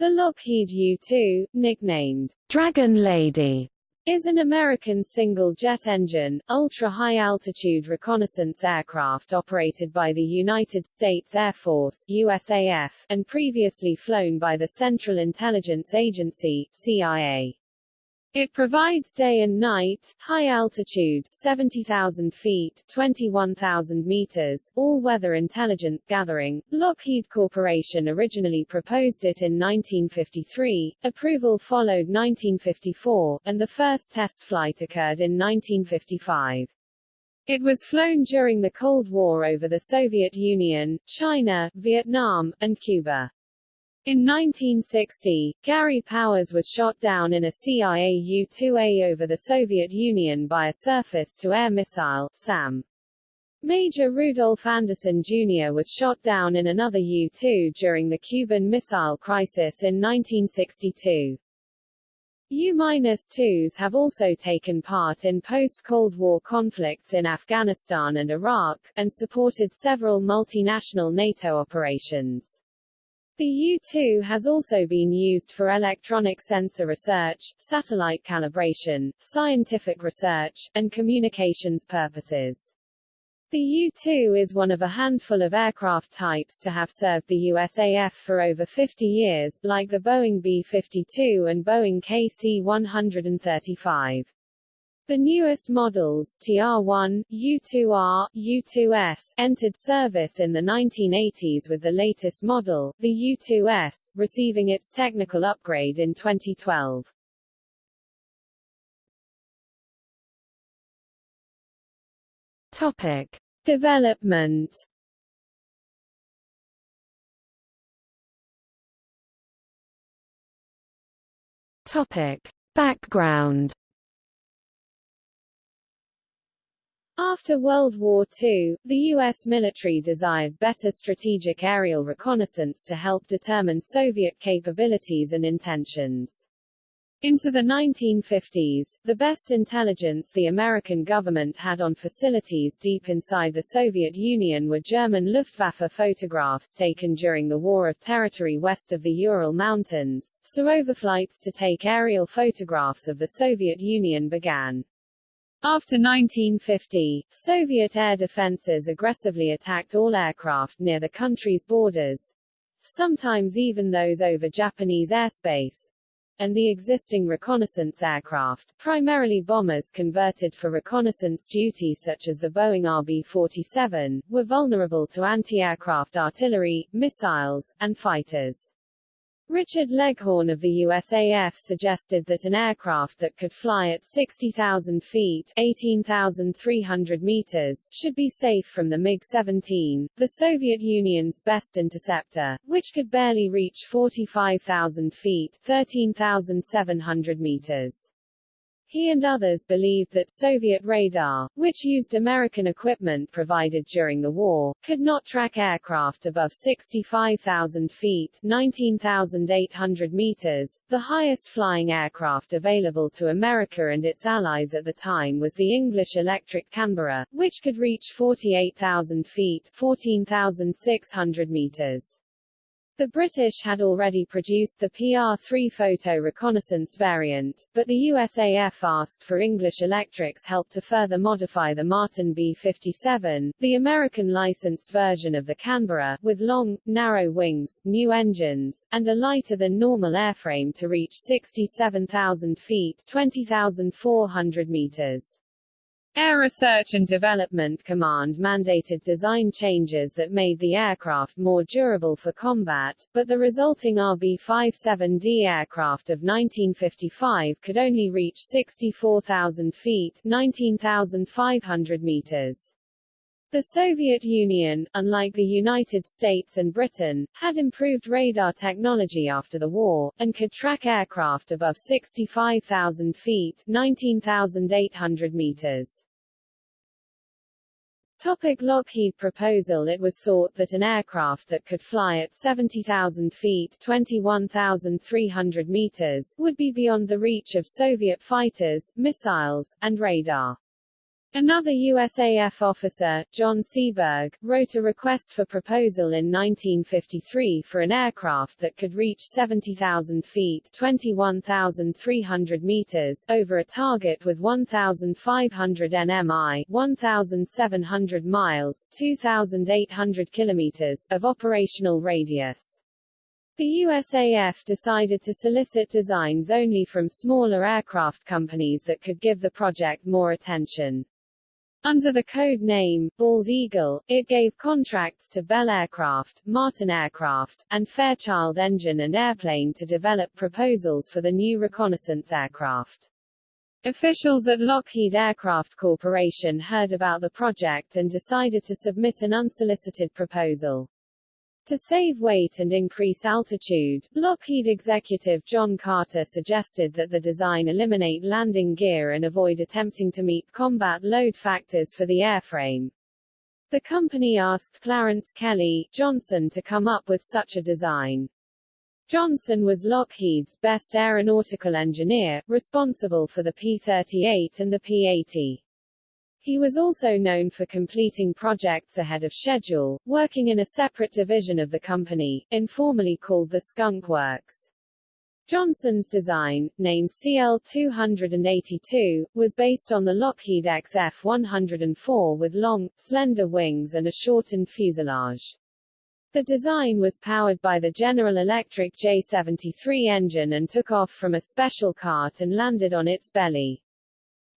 The Lockheed U-2, nicknamed Dragon Lady, is an American single-jet engine, ultra-high-altitude reconnaissance aircraft operated by the United States Air Force USAF, and previously flown by the Central Intelligence Agency CIA. It provides day and night, high altitude 70,000 feet 21,000 meters, all-weather intelligence gathering. Lockheed Corporation originally proposed it in 1953, approval followed 1954, and the first test flight occurred in 1955. It was flown during the Cold War over the Soviet Union, China, Vietnam, and Cuba. In 1960, Gary Powers was shot down in a CIA U-2A over the Soviet Union by a surface-to-air missile, SAM. Major Rudolph Anderson Jr. was shot down in another U-2 during the Cuban Missile Crisis in 1962. U-2s have also taken part in post-Cold War conflicts in Afghanistan and Iraq, and supported several multinational NATO operations. The U-2 has also been used for electronic sensor research, satellite calibration, scientific research, and communications purposes. The U-2 is one of a handful of aircraft types to have served the USAF for over 50 years, like the Boeing B-52 and Boeing KC-135. The newest models TR-1, U-2R, U-2S entered service in the 1980s with the latest model, the U-2S, receiving its technical upgrade in 2012. Topic. Development Topic. Background After World War II, the U.S. military desired better strategic aerial reconnaissance to help determine Soviet capabilities and intentions. Into the 1950s, the best intelligence the American government had on facilities deep inside the Soviet Union were German Luftwaffe photographs taken during the War of Territory west of the Ural Mountains, so overflights to take aerial photographs of the Soviet Union began. After 1950, Soviet air defenses aggressively attacked all aircraft near the country's borders, sometimes even those over Japanese airspace, and the existing reconnaissance aircraft, primarily bombers converted for reconnaissance duty such as the Boeing RB-47, were vulnerable to anti-aircraft artillery, missiles, and fighters. Richard Leghorn of the USAF suggested that an aircraft that could fly at 60,000 feet 18,300 meters should be safe from the MiG-17, the Soviet Union's best interceptor, which could barely reach 45,000 feet 13,700 meters. He and others believed that Soviet radar, which used American equipment provided during the war, could not track aircraft above 65,000 feet 19,800 meters. The highest flying aircraft available to America and its allies at the time was the English Electric Canberra, which could reach 48,000 feet 14,600 meters. The British had already produced the PR-3 photo reconnaissance variant, but the USAF asked for English Electric's help to further modify the Martin B-57, the American licensed version of the Canberra, with long, narrow wings, new engines, and a lighter-than-normal airframe to reach 67,000 feet 20,400 meters. Air Research and Development Command mandated design changes that made the aircraft more durable for combat, but the resulting RB-57D aircraft of 1955 could only reach 64,000 feet 19,500 meters. The Soviet Union, unlike the United States and Britain, had improved radar technology after the war, and could track aircraft above 65,000 feet 19,800 meters. Topic Lockheed proposal It was thought that an aircraft that could fly at 70,000 feet 21,300 meters would be beyond the reach of Soviet fighters, missiles, and radar. Another USAF officer, John Seaberg, wrote a request for proposal in 1953 for an aircraft that could reach 70,000 feet 21,300 meters over a target with 1,500 nmi 1,700 miles 2,800 kilometers of operational radius. The USAF decided to solicit designs only from smaller aircraft companies that could give the project more attention. Under the code name, Bald Eagle, it gave contracts to Bell Aircraft, Martin Aircraft, and Fairchild Engine and Airplane to develop proposals for the new reconnaissance aircraft. Officials at Lockheed Aircraft Corporation heard about the project and decided to submit an unsolicited proposal. To save weight and increase altitude, Lockheed executive John Carter suggested that the design eliminate landing gear and avoid attempting to meet combat load factors for the airframe. The company asked Clarence Kelly, Johnson to come up with such a design. Johnson was Lockheed's best aeronautical engineer, responsible for the P-38 and the P-80. He was also known for completing projects ahead of schedule, working in a separate division of the company, informally called the Skunk Works. Johnson's design, named CL-282, was based on the Lockheed XF-104 with long, slender wings and a shortened fuselage. The design was powered by the General Electric J-73 engine and took off from a special cart and landed on its belly.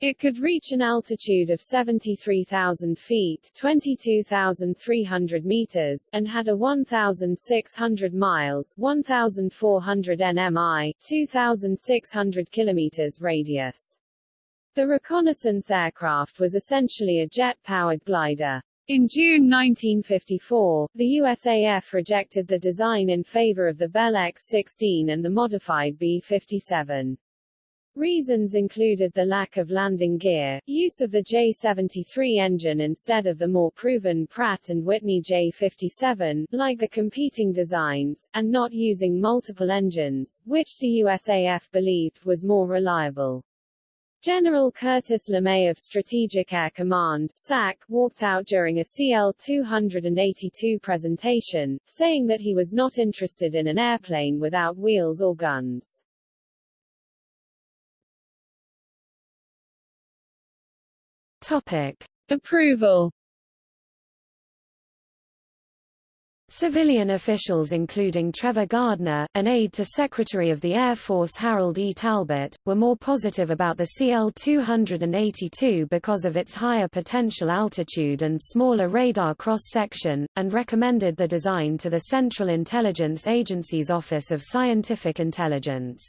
It could reach an altitude of 73,000 feet 22,300 meters and had a 1,600 miles 1,400 nmi 2,600 kilometers radius. The reconnaissance aircraft was essentially a jet-powered glider. In June 1954, the USAF rejected the design in favor of the Bell X-16 and the modified B-57. Reasons included the lack of landing gear, use of the J-73 engine instead of the more proven Pratt & Whitney J-57, like the competing designs, and not using multiple engines, which the USAF believed was more reliable. General Curtis LeMay of Strategic Air Command SAC, walked out during a CL-282 presentation, saying that he was not interested in an airplane without wheels or guns. Topic. Approval Civilian officials including Trevor Gardner, an aide to Secretary of the Air Force Harold E. Talbot, were more positive about the CL-282 because of its higher potential altitude and smaller radar cross-section, and recommended the design to the Central Intelligence Agency's Office of Scientific Intelligence.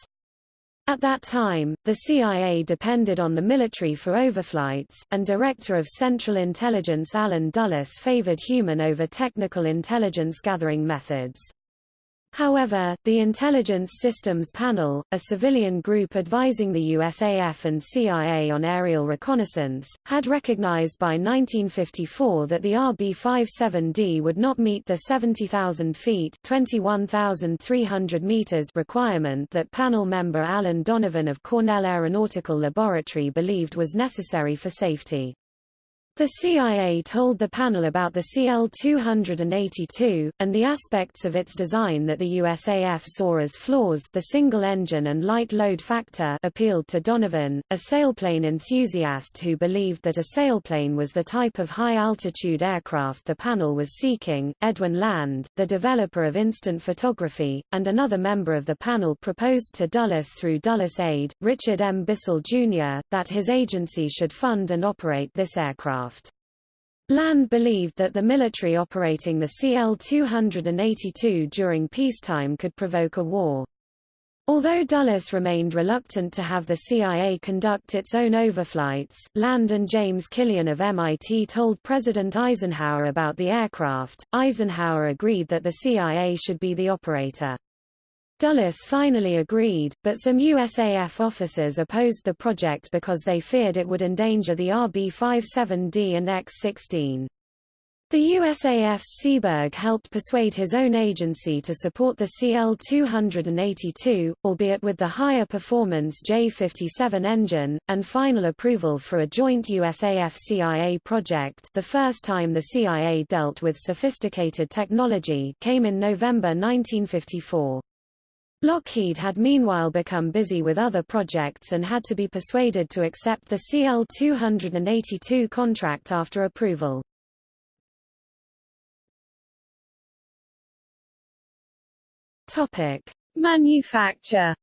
At that time, the CIA depended on the military for overflights, and Director of Central Intelligence Allen Dulles favored human over technical intelligence gathering methods. However, the Intelligence Systems Panel, a civilian group advising the USAF and CIA on aerial reconnaissance, had recognized by 1954 that the RB-57D would not meet the 70,000 feet meters requirement that panel member Allen Donovan of Cornell Aeronautical Laboratory believed was necessary for safety. The CIA told the panel about the CL-282, and the aspects of its design that the USAF saw as flaws the single engine and light load factor appealed to Donovan, a sailplane enthusiast who believed that a sailplane was the type of high-altitude aircraft the panel was seeking. Edwin Land, the developer of instant photography, and another member of the panel proposed to Dulles through Dulles Aide, Richard M. Bissell, Jr., that his agency should fund and operate this aircraft aircraft. Land believed that the military operating the CL-282 during peacetime could provoke a war. Although Dulles remained reluctant to have the CIA conduct its own overflights, Land and James Killian of MIT told President Eisenhower about the aircraft. Eisenhower agreed that the CIA should be the operator. Dulles finally agreed, but some USAF officers opposed the project because they feared it would endanger the RB-57D and X-16. The USAF's Seaberg helped persuade his own agency to support the CL-282, albeit with the higher performance J-57 engine, and final approval for a joint USAF-CIA project the first time the CIA dealt with sophisticated technology came in November 1954. Lockheed had meanwhile become busy with other projects and had to be persuaded to accept the CL-282 contract after approval. Topic: Manufacture.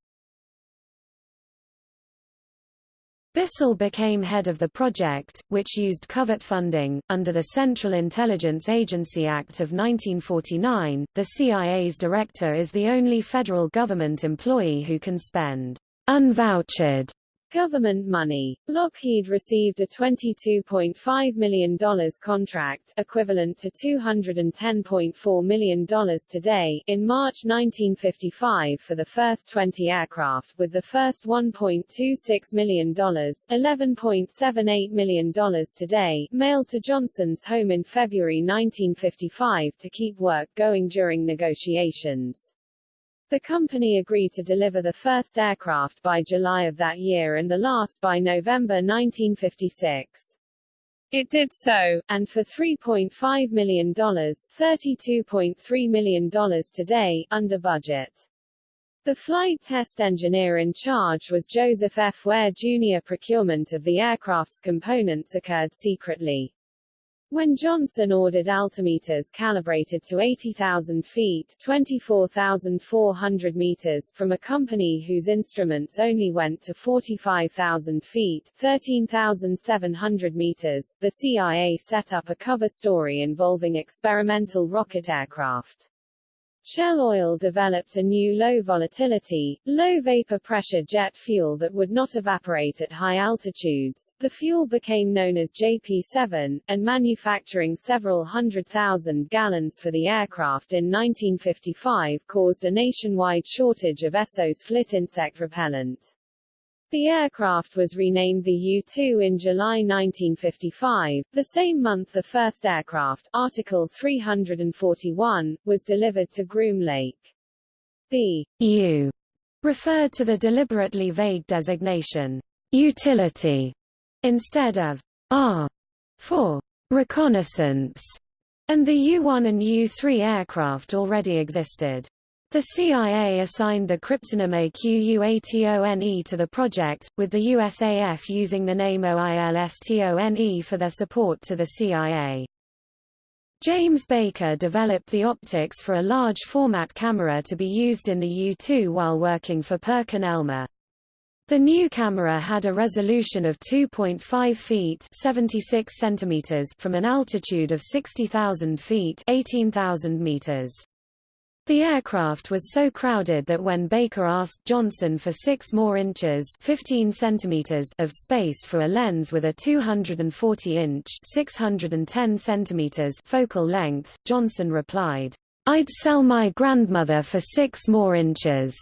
Bissell became head of the project, which used covert funding. Under the Central Intelligence Agency Act of 1949, the CIA's director is the only federal government employee who can spend unvouchered Government money. Lockheed received a $22.5 million contract equivalent to $210.4 million today in March 1955 for the first 20 aircraft with the first $1.26 million $11.78 million today mailed to Johnson's home in February 1955 to keep work going during negotiations. The company agreed to deliver the first aircraft by July of that year and the last by November 1956. It did so, and for $3.5 million $32.3 million today, under budget. The flight test engineer in charge was Joseph F. Ware Jr. Procurement of the aircraft's components occurred secretly. When Johnson ordered altimeters calibrated to 80,000 feet 24,400 meters from a company whose instruments only went to 45,000 feet 13,700 meters, the CIA set up a cover story involving experimental rocket aircraft. Shell Oil developed a new low-volatility, low-vapor pressure jet fuel that would not evaporate at high altitudes. The fuel became known as JP-7, and manufacturing several hundred thousand gallons for the aircraft in 1955 caused a nationwide shortage of Esso's flit insect repellent. The aircraft was renamed the U-2 in July 1955. The same month the first aircraft, Article 341, was delivered to Groom Lake. The U referred to the deliberately vague designation utility instead of R for reconnaissance, and the U-1 and U-3 aircraft already existed. The CIA assigned the cryptonym AQUATONE to the project, with the USAF using the name OILSTONE for their support to the CIA. James Baker developed the optics for a large format camera to be used in the U-2 while working for Perkin-Elmer. The new camera had a resolution of 2.5 feet 76 centimeters from an altitude of 60,000 feet 18,000 meters. The aircraft was so crowded that when Baker asked Johnson for 6 more inches 15 centimeters of space for a lens with a 240-inch 610 centimeters focal length, Johnson replied, "'I'd sell my grandmother for 6 more inches.'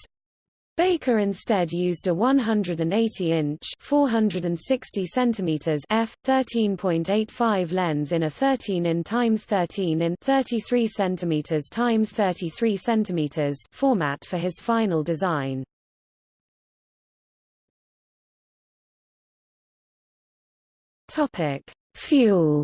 Baker instead used a 180-inch (460 centimeters) f 13.85 lens in a 13 in x 13 in 33 centimeters x 33 centimeters format for his final design. Topic: Fuel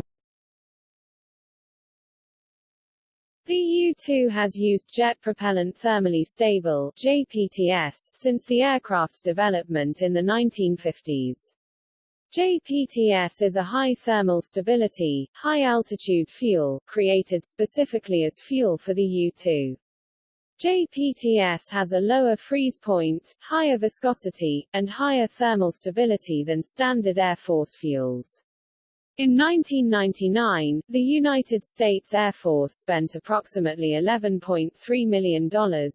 The U-2 has used jet propellant thermally stable JPTS since the aircraft's development in the 1950s. JPTS is a high thermal stability, high-altitude fuel, created specifically as fuel for the U-2. JPTS has a lower freeze point, higher viscosity, and higher thermal stability than standard Air Force fuels. In 1999, the United States Air Force spent approximately $11.3 million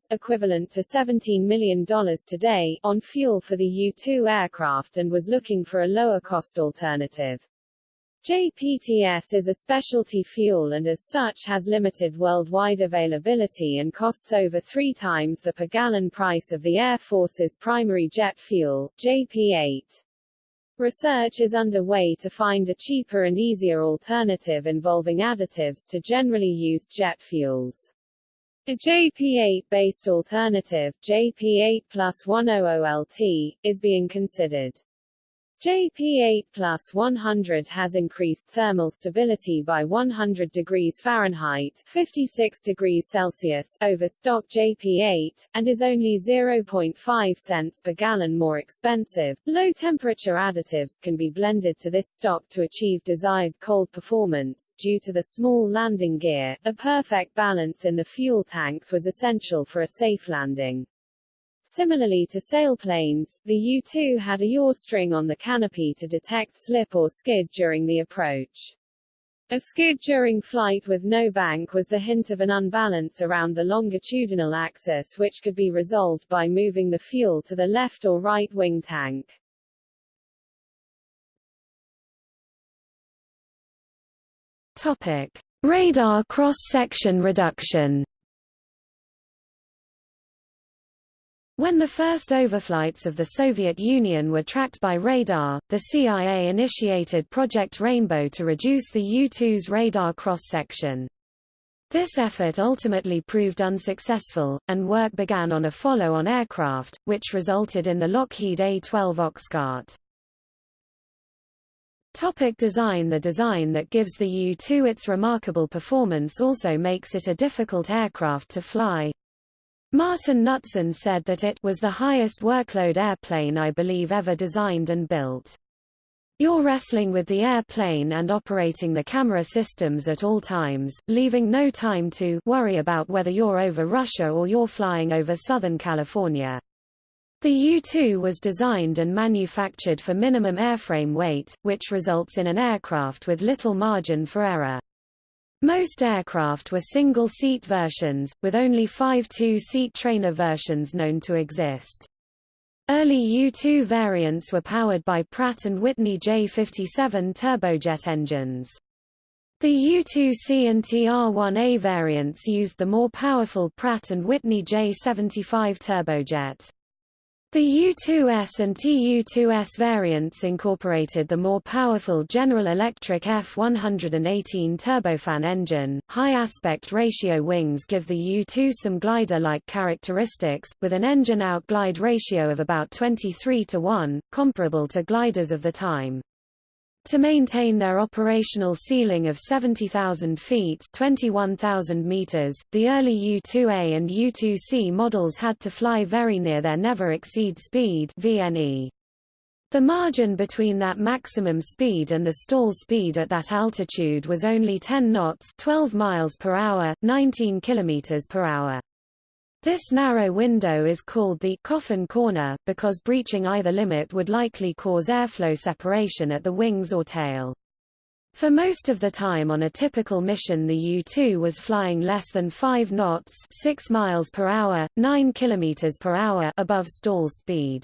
equivalent to $17 million today on fuel for the U-2 aircraft and was looking for a lower-cost alternative. JPTS is a specialty fuel and as such has limited worldwide availability and costs over three times the per gallon price of the Air Force's primary jet fuel, JP-8. Research is underway to find a cheaper and easier alternative involving additives to generally used jet fuels. A JP8-based alternative, JP8 plus 100LT, is being considered. JP8 plus 100 has increased thermal stability by 100 degrees Fahrenheit 56 degrees Celsius over stock JP8, and is only 0.5 cents per gallon more expensive. Low-temperature additives can be blended to this stock to achieve desired cold performance. Due to the small landing gear, a perfect balance in the fuel tanks was essential for a safe landing. Similarly to sailplanes, the U-2 had a yaw string on the canopy to detect slip or skid during the approach. A skid during flight with no bank was the hint of an unbalance around the longitudinal axis which could be resolved by moving the fuel to the left or right wing tank. Topic. Radar cross-section reduction When the first overflights of the Soviet Union were tracked by radar, the CIA initiated Project Rainbow to reduce the U-2's radar cross-section. This effort ultimately proved unsuccessful, and work began on a follow-on aircraft, which resulted in the Lockheed A-12 Oxcart. Topic design The design that gives the U-2 its remarkable performance also makes it a difficult aircraft to fly. Martin Knutson said that it was the highest workload airplane I believe ever designed and built. You're wrestling with the airplane and operating the camera systems at all times, leaving no time to worry about whether you're over Russia or you're flying over Southern California. The U-2 was designed and manufactured for minimum airframe weight, which results in an aircraft with little margin for error. Most aircraft were single-seat versions, with only five two-seat trainer versions known to exist. Early U-2 variants were powered by Pratt & Whitney J57 turbojet engines. The U-2C and TR-1A variants used the more powerful Pratt & Whitney J75 turbojet. The U2S and TU2S variants incorporated the more powerful General Electric F118 turbofan engine. High aspect ratio wings give the U2 some glider-like characteristics, with an engine-out glide ratio of about 23 to 1, comparable to gliders of the time. To maintain their operational ceiling of 70,000 feet 21,000 meters, the early U-2A and U-2C models had to fly very near their never exceed speed VNE. The margin between that maximum speed and the stall speed at that altitude was only 10 knots 12 miles per hour, 19 kilometers per hour. This narrow window is called the coffin corner, because breaching either limit would likely cause airflow separation at the wings or tail. For most of the time on a typical mission the U-2 was flying less than 5 knots 6 miles per hour, 9 kilometers per hour above stall speed.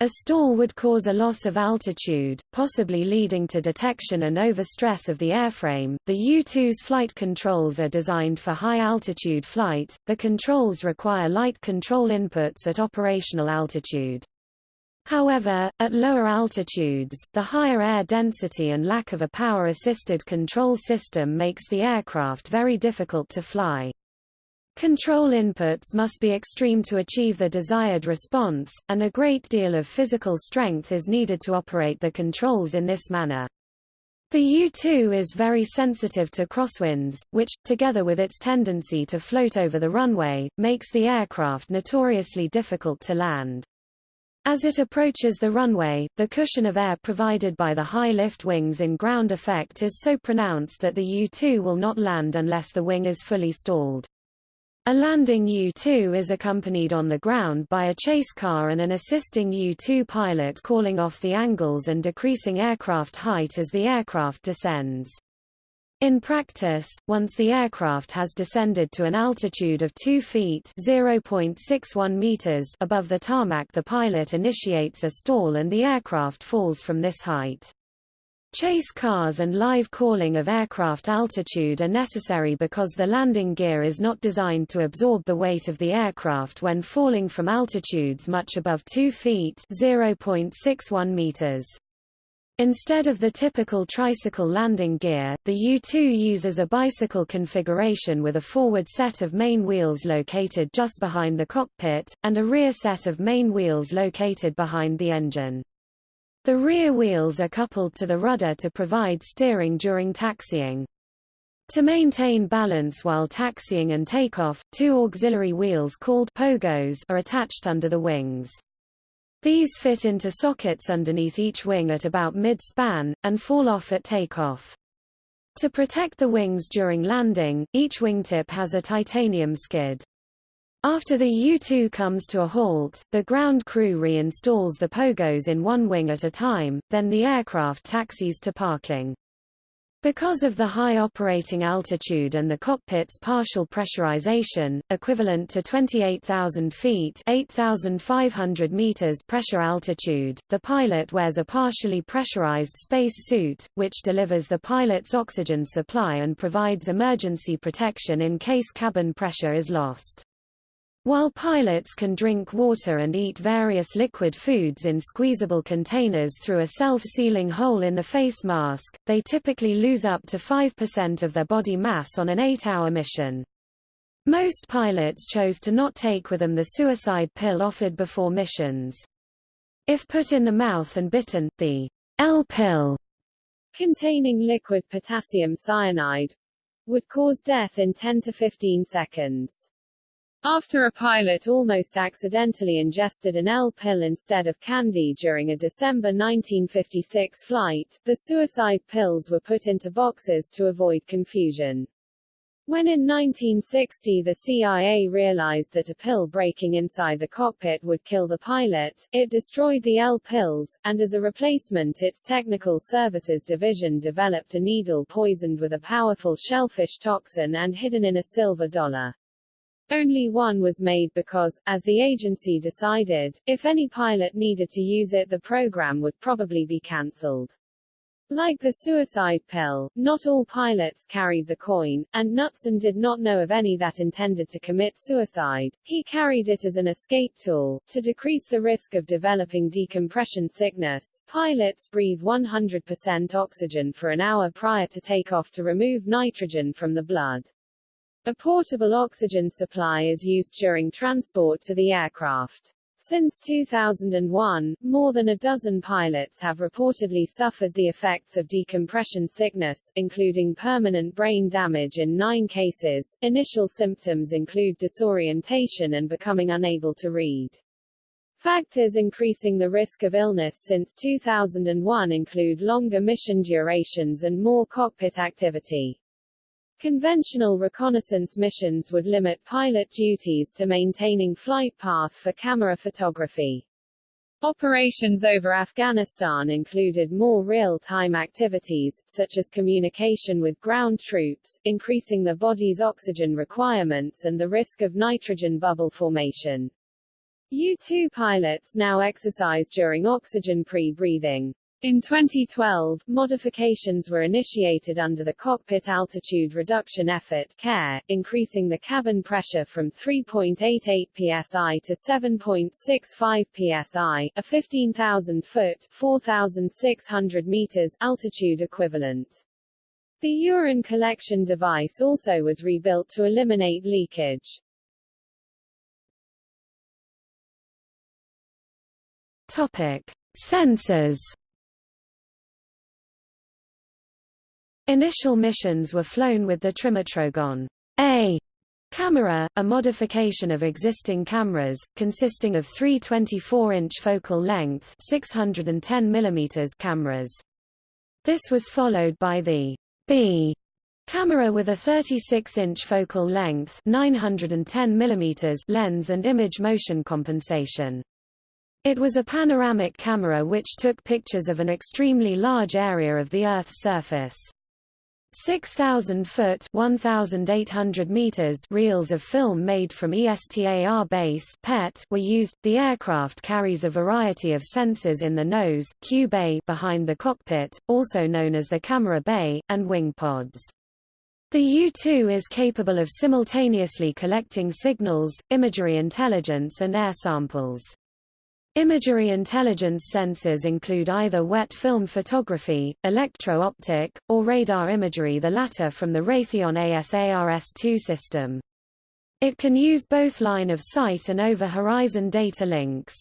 A stall would cause a loss of altitude, possibly leading to detection and overstress of the airframe. The U-2's flight controls are designed for high-altitude flight. The controls require light control inputs at operational altitude. However, at lower altitudes, the higher air density and lack of a power-assisted control system makes the aircraft very difficult to fly. Control inputs must be extreme to achieve the desired response, and a great deal of physical strength is needed to operate the controls in this manner. The U-2 is very sensitive to crosswinds, which, together with its tendency to float over the runway, makes the aircraft notoriously difficult to land. As it approaches the runway, the cushion of air provided by the high lift wings in ground effect is so pronounced that the U-2 will not land unless the wing is fully stalled. A landing U-2 is accompanied on the ground by a chase car and an assisting U-2 pilot calling off the angles and decreasing aircraft height as the aircraft descends. In practice, once the aircraft has descended to an altitude of 2 feet (0.61 meters) above the tarmac the pilot initiates a stall and the aircraft falls from this height. Chase cars and live calling of aircraft altitude are necessary because the landing gear is not designed to absorb the weight of the aircraft when falling from altitudes much above 2 feet 0.61 meters. Instead of the typical tricycle landing gear, the U-2 uses a bicycle configuration with a forward set of main wheels located just behind the cockpit, and a rear set of main wheels located behind the engine. The rear wheels are coupled to the rudder to provide steering during taxiing. To maintain balance while taxiing and takeoff, two auxiliary wheels called pogos are attached under the wings. These fit into sockets underneath each wing at about mid-span, and fall off at takeoff. To protect the wings during landing, each wingtip has a titanium skid. After the U-2 comes to a halt, the ground crew reinstalls the pogos in one wing at a time, then the aircraft taxis to parking. Because of the high operating altitude and the cockpit's partial pressurization, equivalent to 28,000 feet 8,500 meters pressure altitude, the pilot wears a partially pressurized space suit, which delivers the pilot's oxygen supply and provides emergency protection in case cabin pressure is lost. While pilots can drink water and eat various liquid foods in squeezable containers through a self-sealing hole in the face mask, they typically lose up to 5% of their body mass on an eight-hour mission. Most pilots chose to not take with them the suicide pill offered before missions. If put in the mouth and bitten, the L-pill, containing liquid potassium cyanide, would cause death in 10 to 15 seconds. After a pilot almost accidentally ingested an L-pill instead of candy during a December 1956 flight, the suicide pills were put into boxes to avoid confusion. When in 1960 the CIA realized that a pill breaking inside the cockpit would kill the pilot, it destroyed the L-pills, and as a replacement its Technical Services Division developed a needle poisoned with a powerful shellfish toxin and hidden in a silver dollar. Only one was made because, as the agency decided, if any pilot needed to use it the program would probably be cancelled. Like the suicide pill, not all pilots carried the coin, and Knutson did not know of any that intended to commit suicide. He carried it as an escape tool. To decrease the risk of developing decompression sickness, pilots breathe 100% oxygen for an hour prior to takeoff to remove nitrogen from the blood. A portable oxygen supply is used during transport to the aircraft. Since 2001, more than a dozen pilots have reportedly suffered the effects of decompression sickness, including permanent brain damage in nine cases. Initial symptoms include disorientation and becoming unable to read. Factors increasing the risk of illness since 2001 include longer mission durations and more cockpit activity. Conventional reconnaissance missions would limit pilot duties to maintaining flight path for camera photography. Operations over Afghanistan included more real-time activities, such as communication with ground troops, increasing the body's oxygen requirements and the risk of nitrogen bubble formation. U-2 pilots now exercise during oxygen pre-breathing. In 2012, modifications were initiated under the Cockpit Altitude Reduction Effort CARE, increasing the cabin pressure from 3.88 psi to 7.65 psi, a 15,000-foot 4,600 meters altitude equivalent. The urine collection device also was rebuilt to eliminate leakage. Topic: Sensors Initial missions were flown with the Trimetrogon A camera, a modification of existing cameras, consisting of three 24-inch focal length 610 mm cameras. This was followed by the B camera with a 36-inch focal length 910 mm lens and image motion compensation. It was a panoramic camera which took pictures of an extremely large area of the Earth's surface. 6,000-foot (1,800 meters) reels of film made from ESTAR base PET were used. The aircraft carries a variety of sensors in the nose, Q bay behind the cockpit, also known as the camera bay, and wing pods. The U-2 is capable of simultaneously collecting signals, imagery intelligence and air samples. Imagery intelligence sensors include either wet film photography, electro-optic, or radar imagery the latter from the Raytheon ASARS-2 system. It can use both line of sight and over-horizon data links.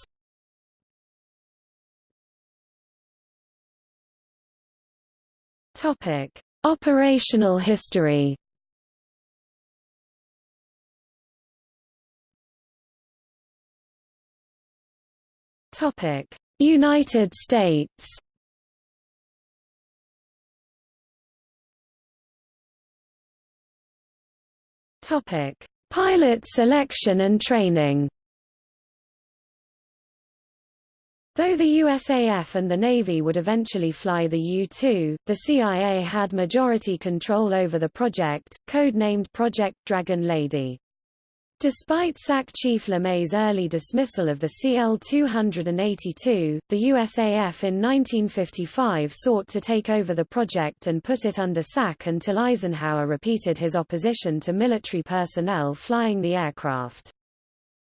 Operational history. United States. Topic: Pilot selection and training. Though the USAF and the Navy would eventually fly the U-2, the CIA had majority control over the project, code-named Project Dragon Lady. Despite SAC Chief LeMay's early dismissal of the CL-282, the USAF in 1955 sought to take over the project and put it under SAC until Eisenhower repeated his opposition to military personnel flying the aircraft.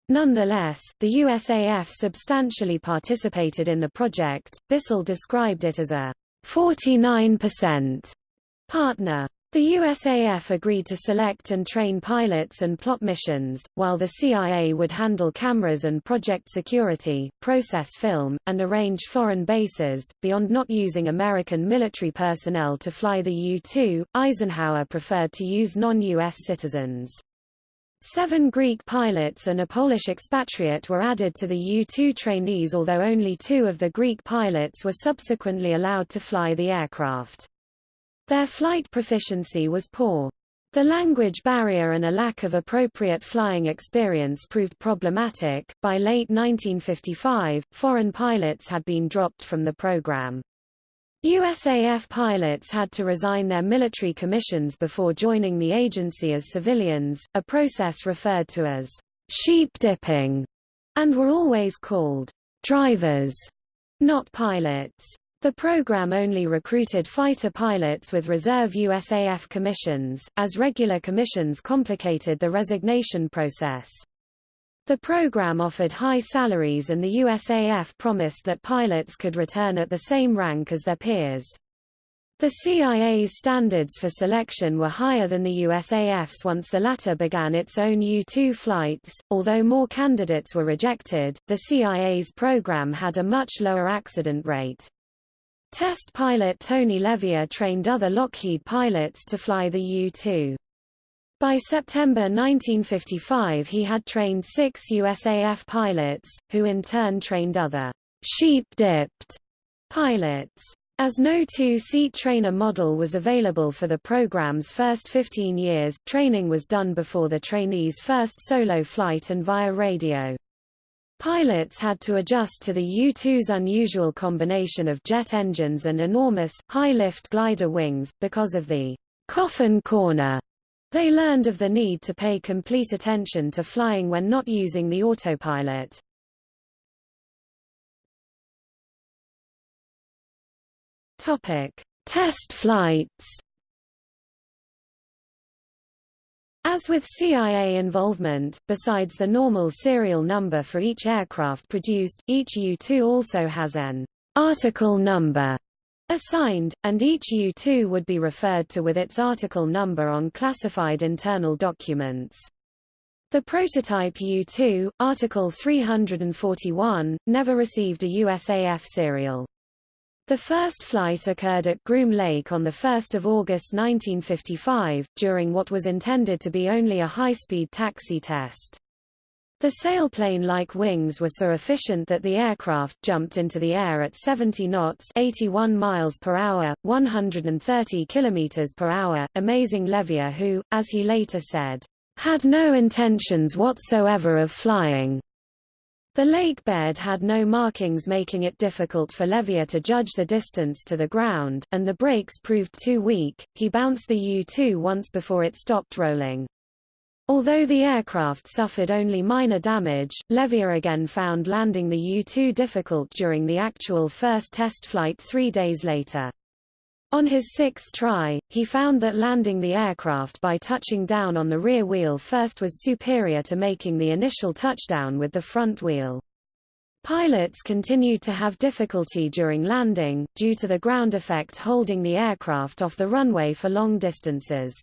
Nonetheless, the USAF substantially participated in the project. Bissell described it as a 49% partner. The USAF agreed to select and train pilots and plot missions, while the CIA would handle cameras and project security, process film, and arrange foreign bases. Beyond not using American military personnel to fly the U-2, Eisenhower preferred to use non-U.S. citizens. Seven Greek pilots and a Polish expatriate were added to the U-2 trainees although only two of the Greek pilots were subsequently allowed to fly the aircraft. Their flight proficiency was poor. The language barrier and a lack of appropriate flying experience proved problematic. By late 1955, foreign pilots had been dropped from the program. USAF pilots had to resign their military commissions before joining the agency as civilians, a process referred to as sheep dipping, and were always called drivers, not pilots. The program only recruited fighter pilots with reserve USAF commissions, as regular commissions complicated the resignation process. The program offered high salaries and the USAF promised that pilots could return at the same rank as their peers. The CIA's standards for selection were higher than the USAF's once the latter began its own U-2 flights. Although more candidates were rejected, the CIA's program had a much lower accident rate. Test pilot Tony Levier trained other Lockheed pilots to fly the U-2. By September 1955 he had trained six USAF pilots, who in turn trained other sheep-dipped pilots. As no two-seat trainer model was available for the program's first 15 years, training was done before the trainees' first solo flight and via radio. Pilots had to adjust to the U-2's unusual combination of jet engines and enormous, high-lift glider wings, because of the coffin corner they learned of the need to pay complete attention to flying when not using the autopilot. Topic: Test flights. As with CIA involvement, besides the normal serial number for each aircraft produced, each U-2 also has an article number assigned, and each U2 would be referred to with its article number on classified internal documents. The prototype U2, Article 341, never received a USAF serial. The first flight occurred at Groom Lake on 1 August 1955, during what was intended to be only a high-speed taxi test. The sailplane-like wings were so efficient that the aircraft jumped into the air at 70 knots 81 miles per hour, 130 kilometers per hour, amazing Levier who, as he later said, had no intentions whatsoever of flying. The lake bed had no markings making it difficult for Levier to judge the distance to the ground, and the brakes proved too weak. He bounced the U-2 once before it stopped rolling. Although the aircraft suffered only minor damage, Levier again found landing the U-2 difficult during the actual first test flight three days later. On his sixth try, he found that landing the aircraft by touching down on the rear wheel first was superior to making the initial touchdown with the front wheel. Pilots continued to have difficulty during landing, due to the ground effect holding the aircraft off the runway for long distances.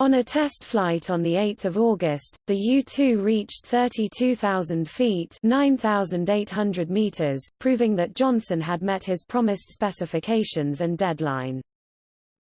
On a test flight on 8 August, the U-2 reached 32,000 feet 9,800 meters, proving that Johnson had met his promised specifications and deadline.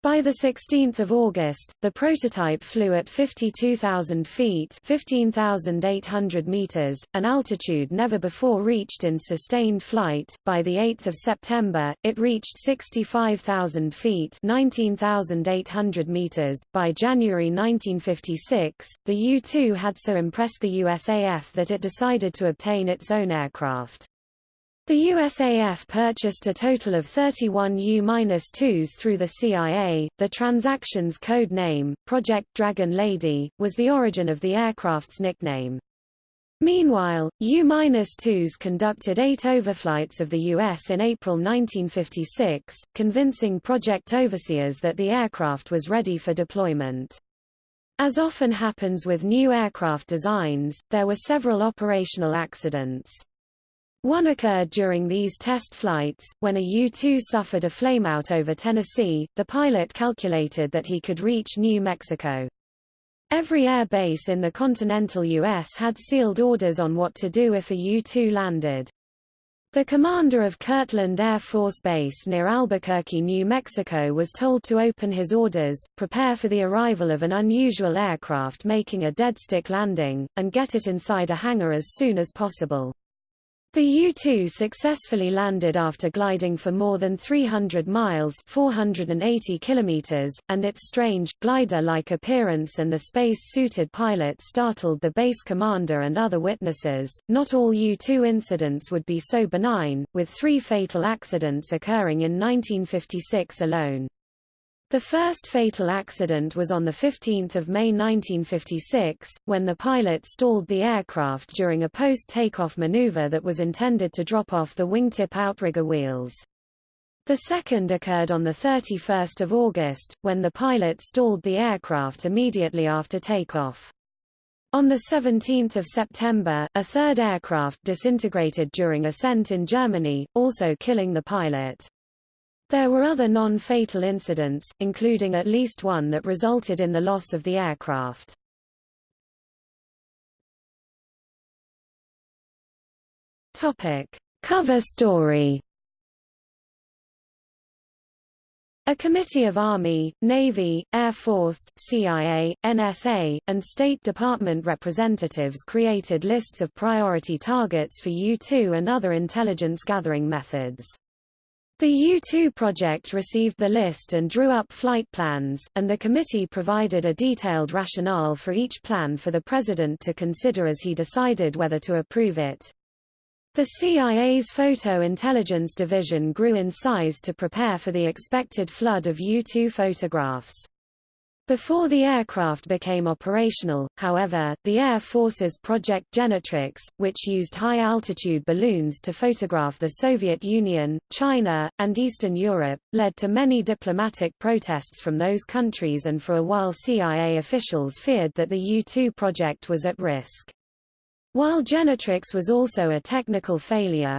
By 16 August, the prototype flew at 52,000 feet 15,800 meters, an altitude never before reached in sustained flight. By 8 September, it reached 65,000 feet 19,800 meters. By January 1956, the U-2 had so impressed the USAF that it decided to obtain its own aircraft. The USAF purchased a total of 31 U-2s through the CIA. The transaction's code name, Project Dragon Lady, was the origin of the aircraft's nickname. Meanwhile, U-2s conducted eight overflights of the U.S. in April 1956, convincing project overseers that the aircraft was ready for deployment. As often happens with new aircraft designs, there were several operational accidents. One occurred during these test flights, when a U-2 suffered a flameout over Tennessee, the pilot calculated that he could reach New Mexico. Every air base in the continental U.S. had sealed orders on what to do if a U-2 landed. The commander of Kirtland Air Force Base near Albuquerque, New Mexico was told to open his orders, prepare for the arrival of an unusual aircraft making a deadstick landing, and get it inside a hangar as soon as possible. The U-2 successfully landed after gliding for more than 300 miles 480 kilometers, and its strange, glider-like appearance and the space-suited pilot startled the base commander and other witnesses. Not all U-2 incidents would be so benign, with three fatal accidents occurring in 1956 alone. The first fatal accident was on 15 May 1956, when the pilot stalled the aircraft during a post-takeoff maneuver that was intended to drop off the wingtip outrigger wheels. The second occurred on 31 August, when the pilot stalled the aircraft immediately after takeoff. On 17 September, a third aircraft disintegrated during ascent in Germany, also killing the pilot. There were other non-fatal incidents, including at least one that resulted in the loss of the aircraft. Topic: Cover story. A committee of Army, Navy, Air Force, CIA, NSA, and State Department representatives created lists of priority targets for U-2 and other intelligence gathering methods. The U-2 project received the list and drew up flight plans, and the committee provided a detailed rationale for each plan for the president to consider as he decided whether to approve it. The CIA's Photo Intelligence Division grew in size to prepare for the expected flood of U-2 photographs. Before the aircraft became operational, however, the Air Force's Project Genetrix, which used high-altitude balloons to photograph the Soviet Union, China, and Eastern Europe, led to many diplomatic protests from those countries and for a while CIA officials feared that the U-2 project was at risk. While Genetrix was also a technical failure,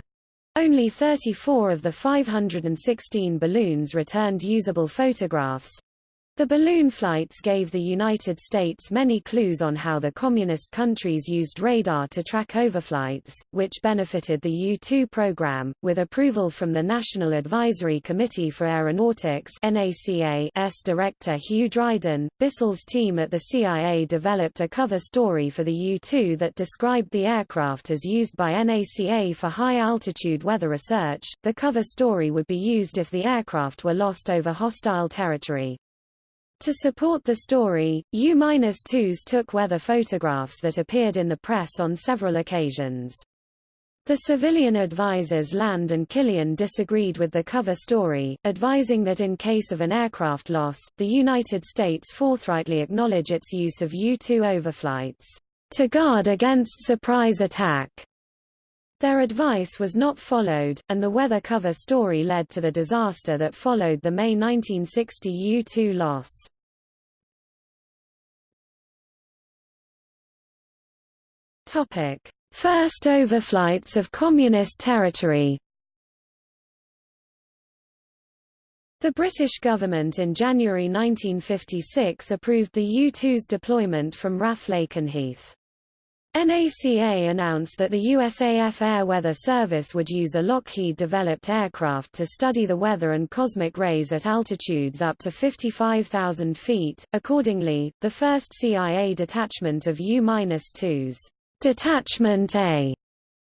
only 34 of the 516 balloons returned usable photographs, the balloon flights gave the United States many clues on how the communist countries used radar to track overflights, which benefited the U-2 program, with approval from the National Advisory Committee for Aeronautics NACA's director Hugh Dryden. Bissell's team at the CIA developed a cover story for the U-2 that described the aircraft as used by NACA for high-altitude weather research. The cover story would be used if the aircraft were lost over hostile territory. To support the story, U-2s took weather photographs that appeared in the press on several occasions. The civilian advisors Land and Killian disagreed with the cover story, advising that in case of an aircraft loss, the United States forthrightly acknowledge its use of U-2 overflights, to guard against surprise attack. Their advice was not followed, and the weather cover story led to the disaster that followed the May 1960 U-2 loss. Topic: first overflights of Communist territory. The British government in January 1956 approved the U-2's deployment from RAF Lakenheath. NACA announced that the USAF Air Weather Service would use a Lockheed-developed aircraft to study the weather and cosmic rays at altitudes up to 55,000 feet. Accordingly, the first CIA detachment of U-2s, Detachment A,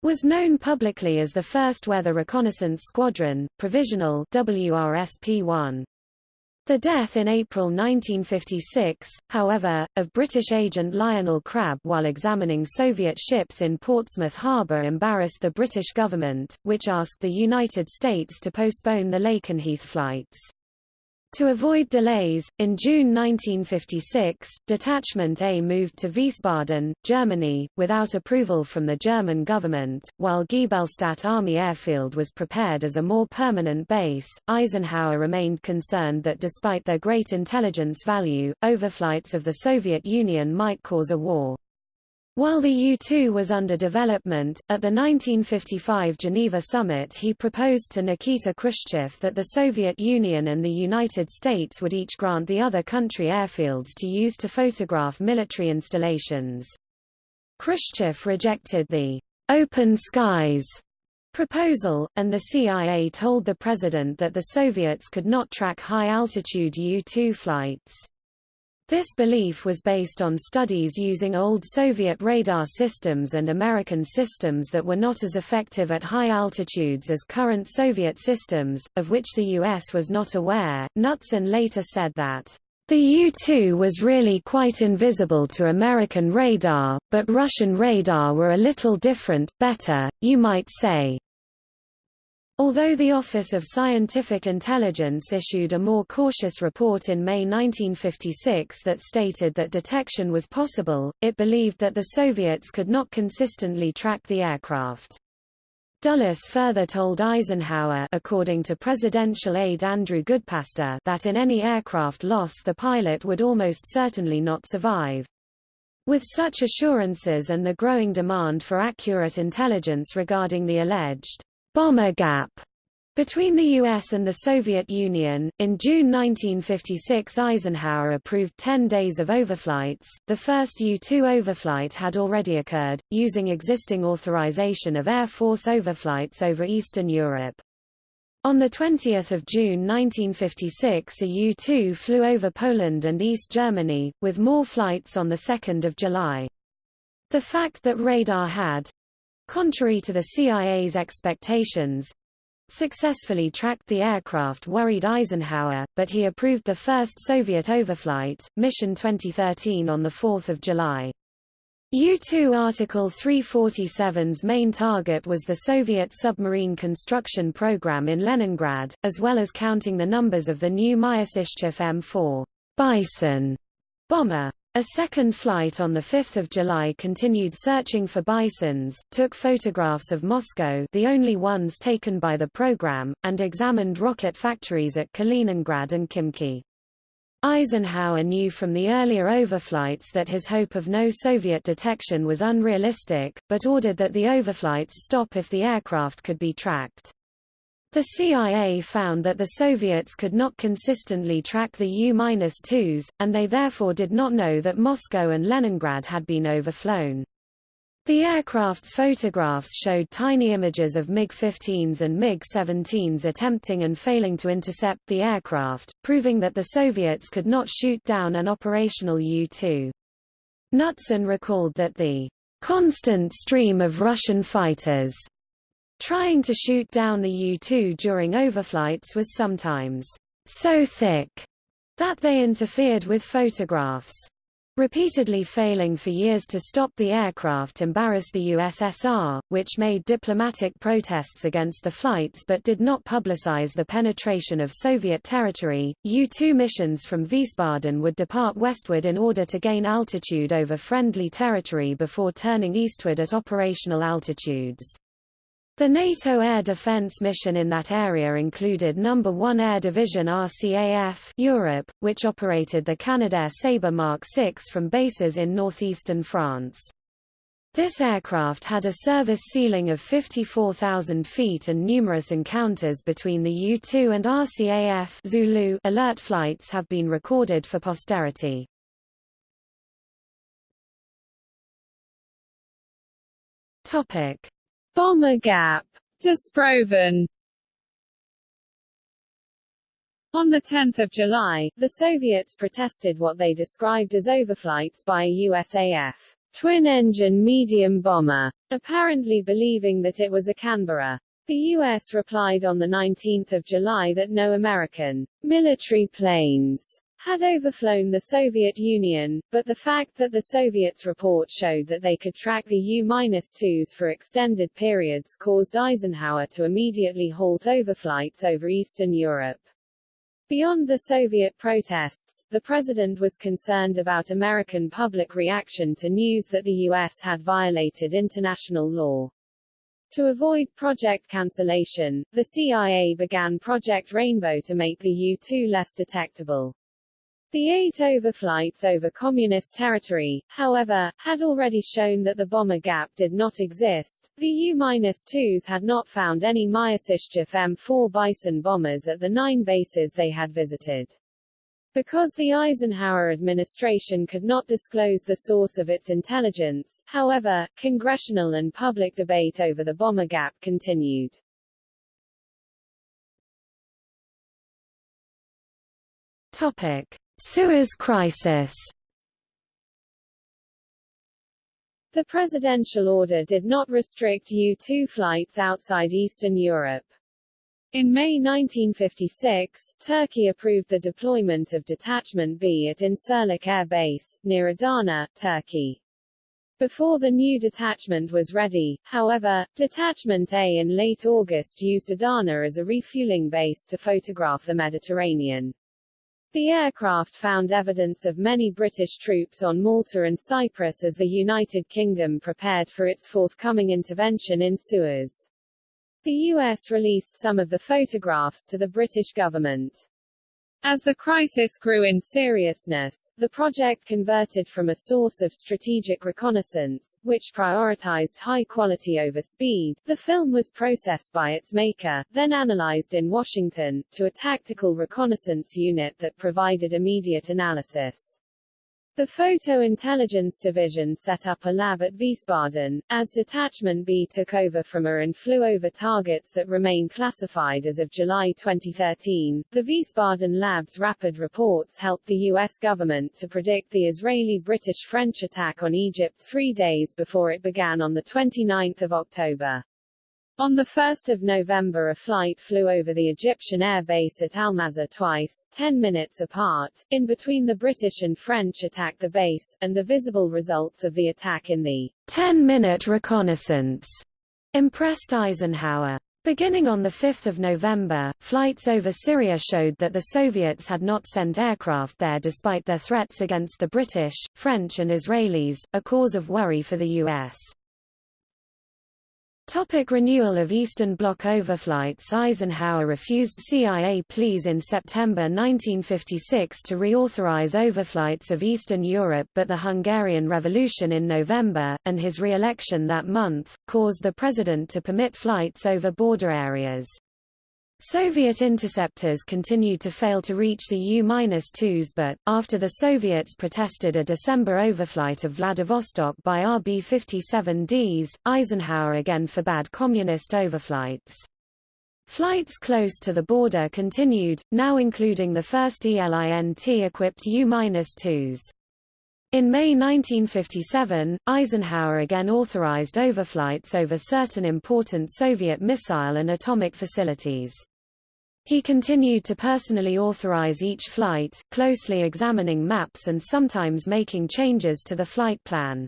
was known publicly as the First Weather Reconnaissance Squadron, provisional WRSP-1. The death in April 1956, however, of British agent Lionel Crabb while examining Soviet ships in Portsmouth Harbour embarrassed the British government, which asked the United States to postpone the Lakenheath flights. To avoid delays, in June 1956, Detachment A moved to Wiesbaden, Germany, without approval from the German government, while Giebelstadt Army Airfield was prepared as a more permanent base. Eisenhower remained concerned that despite their great intelligence value, overflights of the Soviet Union might cause a war. While the U-2 was under development, at the 1955 Geneva summit he proposed to Nikita Khrushchev that the Soviet Union and the United States would each grant the other country airfields to use to photograph military installations. Khrushchev rejected the open skies proposal, and the CIA told the president that the Soviets could not track high-altitude U-2 flights. This belief was based on studies using old Soviet radar systems and American systems that were not as effective at high altitudes as current Soviet systems, of which the U.S. was not aware. Knutson later said that, the U-2 was really quite invisible to American radar, but Russian radar were a little different, better, you might say. Although the Office of Scientific Intelligence issued a more cautious report in May 1956 that stated that detection was possible, it believed that the Soviets could not consistently track the aircraft. Dulles further told Eisenhower according to presidential aide Andrew Goodpaster that in any aircraft loss the pilot would almost certainly not survive. With such assurances and the growing demand for accurate intelligence regarding the alleged bomber gap between the U.S. and the Soviet Union, in June 1956 Eisenhower approved 10 days of overflights. The first U-2 overflight had already occurred, using existing authorization of Air Force overflights over Eastern Europe. On 20 June 1956 a U-2 flew over Poland and East Germany, with more flights on 2 July. The fact that radar had, contrary to the CIA's expectations, successfully tracked the aircraft worried Eisenhower, but he approved the first Soviet overflight, Mission 2013 on 4 July. U-2 Article 347's main target was the Soviet submarine construction program in Leningrad, as well as counting the numbers of the new Myasishchev M4 Bison bomber. A second flight on 5 July continued searching for bisons, took photographs of Moscow the only ones taken by the program, and examined rocket factories at Kaliningrad and Khimki. Eisenhower knew from the earlier overflights that his hope of no Soviet detection was unrealistic, but ordered that the overflights stop if the aircraft could be tracked. The CIA found that the Soviets could not consistently track the U-2s, and they therefore did not know that Moscow and Leningrad had been overflown. The aircraft's photographs showed tiny images of MiG-15s and MiG-17s attempting and failing to intercept the aircraft, proving that the Soviets could not shoot down an operational U-2. Knutson recalled that the constant stream of Russian fighters Trying to shoot down the U-2 during overflights was sometimes so thick that they interfered with photographs. Repeatedly failing for years to stop the aircraft embarrassed the USSR, which made diplomatic protests against the flights but did not publicize the penetration of Soviet territory. U-2 missions from Wiesbaden would depart westward in order to gain altitude over friendly territory before turning eastward at operational altitudes. The NATO air defense mission in that area included No. 1 Air Division RCAF Europe, which operated the Canadair Sabre Mark 6 from bases in northeastern France. This aircraft had a service ceiling of 54,000 feet and numerous encounters between the U-2 and RCAF Zulu alert flights have been recorded for posterity. Topic: Bomber Gap, Disproven, On 10 July, the Soviets protested what they described as overflights by a USAF twin-engine medium bomber, apparently believing that it was a Canberra. The U.S. replied on 19 July that no American military planes had overflown the Soviet Union, but the fact that the Soviets' report showed that they could track the U-2s for extended periods caused Eisenhower to immediately halt overflights over Eastern Europe. Beyond the Soviet protests, the president was concerned about American public reaction to news that the U.S. had violated international law. To avoid project cancellation, the CIA began Project Rainbow to make the U-2 less detectable. The eight overflights over communist territory, however, had already shown that the bomber gap did not exist. The U-2s had not found any Myasishchev M4 Bison bombers at the nine bases they had visited. Because the Eisenhower administration could not disclose the source of its intelligence, however, congressional and public debate over the bomber gap continued. Topic. Suez Crisis The presidential order did not restrict U-2 flights outside Eastern Europe. In May 1956, Turkey approved the deployment of Detachment B at Incirlik Air Base, near Adana, Turkey. Before the new detachment was ready, however, Detachment A in late August used Adana as a refueling base to photograph the Mediterranean. The aircraft found evidence of many British troops on Malta and Cyprus as the United Kingdom prepared for its forthcoming intervention in Suez. The U.S. released some of the photographs to the British government. As the crisis grew in seriousness, the project converted from a source of strategic reconnaissance, which prioritized high quality over speed, the film was processed by its maker, then analyzed in Washington, to a tactical reconnaissance unit that provided immediate analysis. The Photo Intelligence Division set up a lab at Wiesbaden, as Detachment B took over from A and flew over targets that remain classified as of July 2013. The Wiesbaden lab's rapid reports helped the U.S. government to predict the Israeli-British-French attack on Egypt three days before it began on 29 October. On 1 November a flight flew over the Egyptian air base at Almaza twice, 10 minutes apart, in between the British and French attacked the base, and the visible results of the attack in the 10-minute reconnaissance impressed Eisenhower. Beginning on 5 November, flights over Syria showed that the Soviets had not sent aircraft there despite their threats against the British, French and Israelis, a cause of worry for the U.S. Topic renewal of Eastern Bloc overflights Eisenhower refused CIA pleas in September 1956 to reauthorize overflights of Eastern Europe but the Hungarian Revolution in November, and his re-election that month, caused the president to permit flights over border areas. Soviet interceptors continued to fail to reach the U-2s but, after the Soviets protested a December overflight of Vladivostok by RB-57Ds, Eisenhower again forbade communist overflights. Flights close to the border continued, now including the first ELINT-equipped U-2s. In May 1957, Eisenhower again authorized overflights over certain important Soviet missile and atomic facilities. He continued to personally authorize each flight, closely examining maps and sometimes making changes to the flight plan.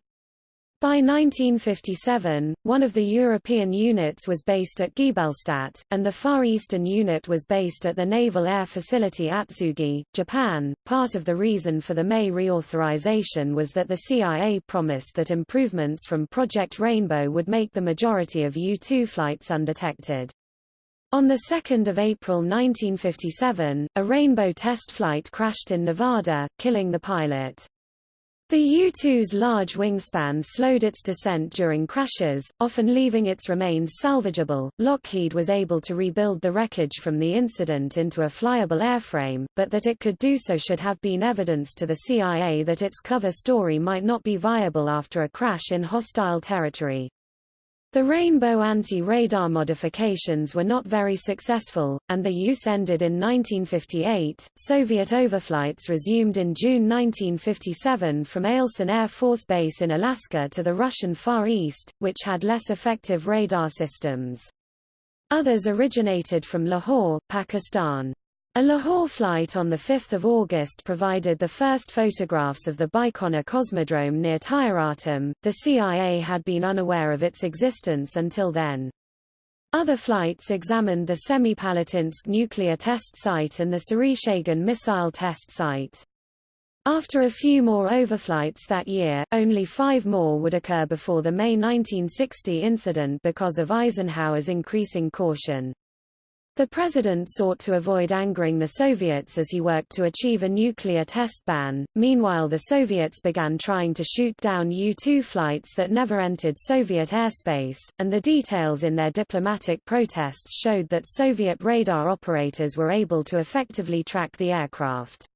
By 1957, one of the European units was based at Giebelstadt, and the Far Eastern unit was based at the Naval Air Facility Atsugi, Japan. Part of the reason for the May reauthorization was that the CIA promised that improvements from Project Rainbow would make the majority of U-2 flights undetected. On 2 April 1957, a Rainbow test flight crashed in Nevada, killing the pilot. The U-2's large wingspan slowed its descent during crashes, often leaving its remains salvageable. Lockheed was able to rebuild the wreckage from the incident into a flyable airframe, but that it could do so should have been evidence to the CIA that its cover story might not be viable after a crash in hostile territory. The Rainbow anti-radar modifications were not very successful, and the use ended in 1958. Soviet overflights resumed in June 1957 from Eielson Air Force Base in Alaska to the Russian Far East, which had less effective radar systems. Others originated from Lahore, Pakistan. A Lahore flight on 5 August provided the first photographs of the Baikonur Cosmodrome near Tyuratam. The CIA had been unaware of its existence until then. Other flights examined the Semipalatinsk nuclear test site and the Sary Shagan missile test site. After a few more overflights that year, only five more would occur before the May 1960 incident because of Eisenhower's increasing caution. The president sought to avoid angering the Soviets as he worked to achieve a nuclear test ban. Meanwhile, the Soviets began trying to shoot down U-2 flights that never entered Soviet airspace, and the details in their diplomatic protests showed that Soviet radar operators were able to effectively track the aircraft.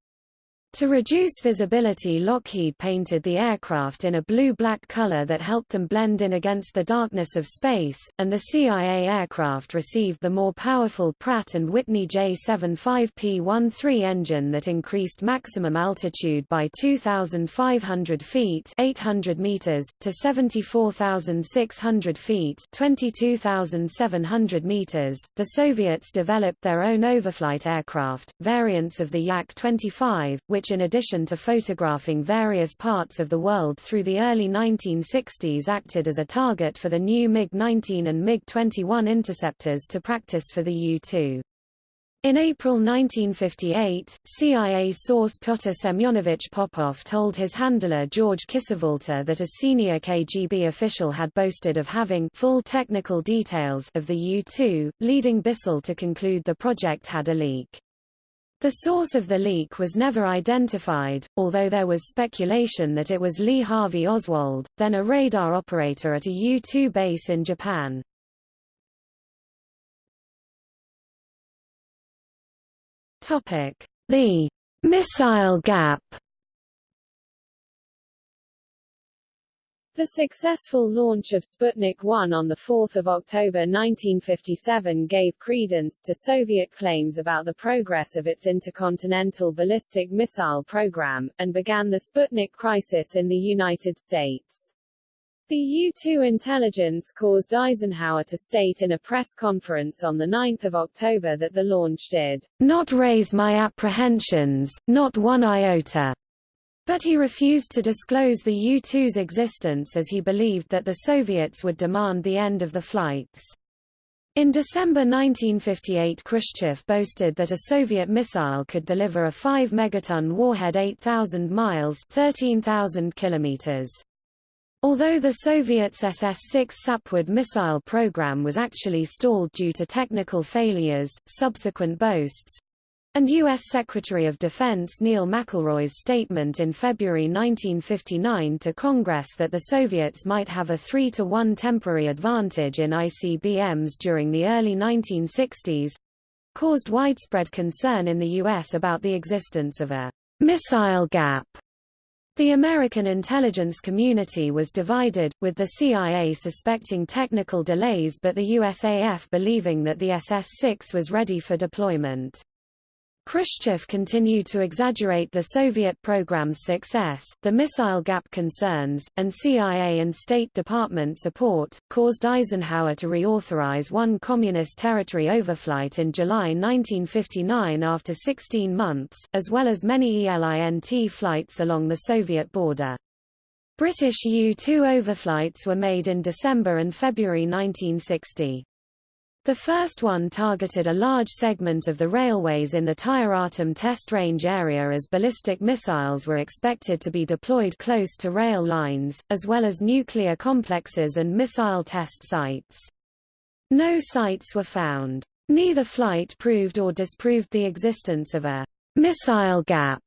To reduce visibility Lockheed painted the aircraft in a blue-black color that helped them blend in against the darkness of space, and the CIA aircraft received the more powerful Pratt & Whitney J75P13 engine that increased maximum altitude by 2,500 feet 800 meters, to 74,600 feet 22,700 meters. The Soviets developed their own overflight aircraft, variants of the Yak-25, which which in addition to photographing various parts of the world through the early 1960s acted as a target for the new MiG-19 and MiG-21 interceptors to practice for the U-2. In April 1958, CIA source Pyotr Semyonovich Popov told his handler George Kisevalter that a senior KGB official had boasted of having full technical details of the U-2, leading Bissell to conclude the project had a leak. The source of the leak was never identified, although there was speculation that it was Lee Harvey Oswald, then a radar operator at a U-2 base in Japan. The missile gap The successful launch of Sputnik 1 on 4 October 1957 gave credence to Soviet claims about the progress of its intercontinental ballistic missile program, and began the Sputnik crisis in the United States. The U-2 intelligence caused Eisenhower to state in a press conference on 9 October that the launch did not raise my apprehensions, not one iota. But he refused to disclose the U-2's existence as he believed that the Soviets would demand the end of the flights. In December 1958 Khrushchev boasted that a Soviet missile could deliver a 5 megaton warhead 8,000 miles 13,000 kilometers. Although the Soviets SS-6 Sapwood missile program was actually stalled due to technical failures, subsequent boasts, and U.S. Secretary of Defense Neil McElroy's statement in February 1959 to Congress that the Soviets might have a 3-to-1 temporary advantage in ICBMs during the early 1960s caused widespread concern in the U.S. about the existence of a missile gap. The American intelligence community was divided, with the CIA suspecting technical delays but the USAF believing that the SS-6 was ready for deployment. Khrushchev continued to exaggerate the Soviet program's success. The missile gap concerns, and CIA and State Department support, caused Eisenhower to reauthorize one communist territory overflight in July 1959 after 16 months, as well as many ELINT flights along the Soviet border. British U-2 overflights were made in December and February 1960. The first one targeted a large segment of the railways in the Tyuratam test range area as ballistic missiles were expected to be deployed close to rail lines, as well as nuclear complexes and missile test sites. No sites were found. Neither flight proved or disproved the existence of a missile gap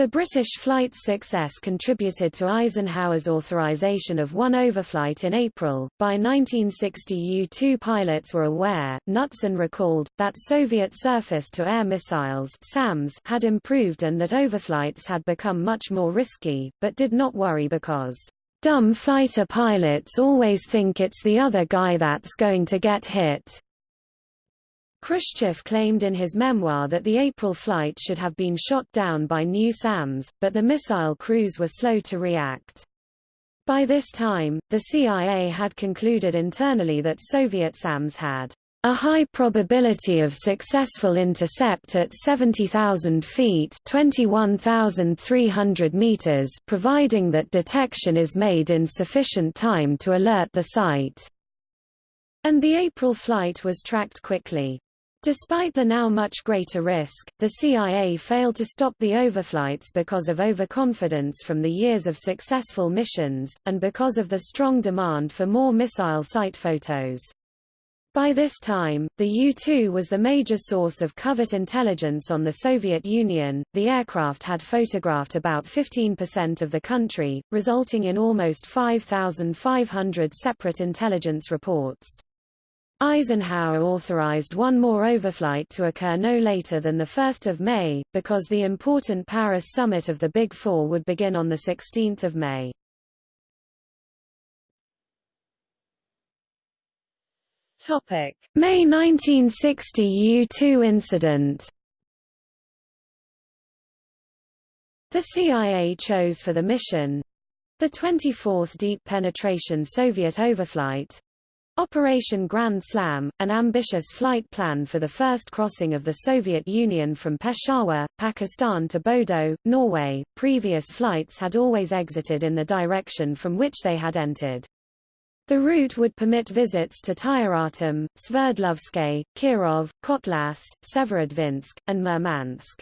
The British flight's success contributed to Eisenhower's authorization of one overflight in April. By 1960 U-2 pilots were aware, Knutson recalled, that Soviet surface-to-air missiles SAMs had improved and that overflights had become much more risky, but did not worry because dumb fighter pilots always think it's the other guy that's going to get hit. Khrushchev claimed in his memoir that the April flight should have been shot down by new SAMs, but the missile crews were slow to react. By this time, the CIA had concluded internally that Soviet SAMs had a high probability of successful intercept at 70,000 feet 21,300 meters providing that detection is made in sufficient time to alert the site. And the April flight was tracked quickly. Despite the now much greater risk, the CIA failed to stop the overflights because of overconfidence from the years of successful missions, and because of the strong demand for more missile site photos. By this time, the U-2 was the major source of covert intelligence on the Soviet Union. The aircraft had photographed about 15% of the country, resulting in almost 5,500 separate intelligence reports. Eisenhower authorized one more overflight to occur no later than 1 May, because the important Paris summit of the Big Four would begin on 16 May. May 1960 U-2 incident The CIA chose for the mission the 24th Deep Penetration Soviet Overflight Operation Grand Slam, an ambitious flight plan for the first crossing of the Soviet Union from Peshawar, Pakistan to Bodo, Norway. Previous flights had always exited in the direction from which they had entered. The route would permit visits to Tyuratam, Sverdlovsk, Kirov, Kotlas, Severodvinsk, and Murmansk.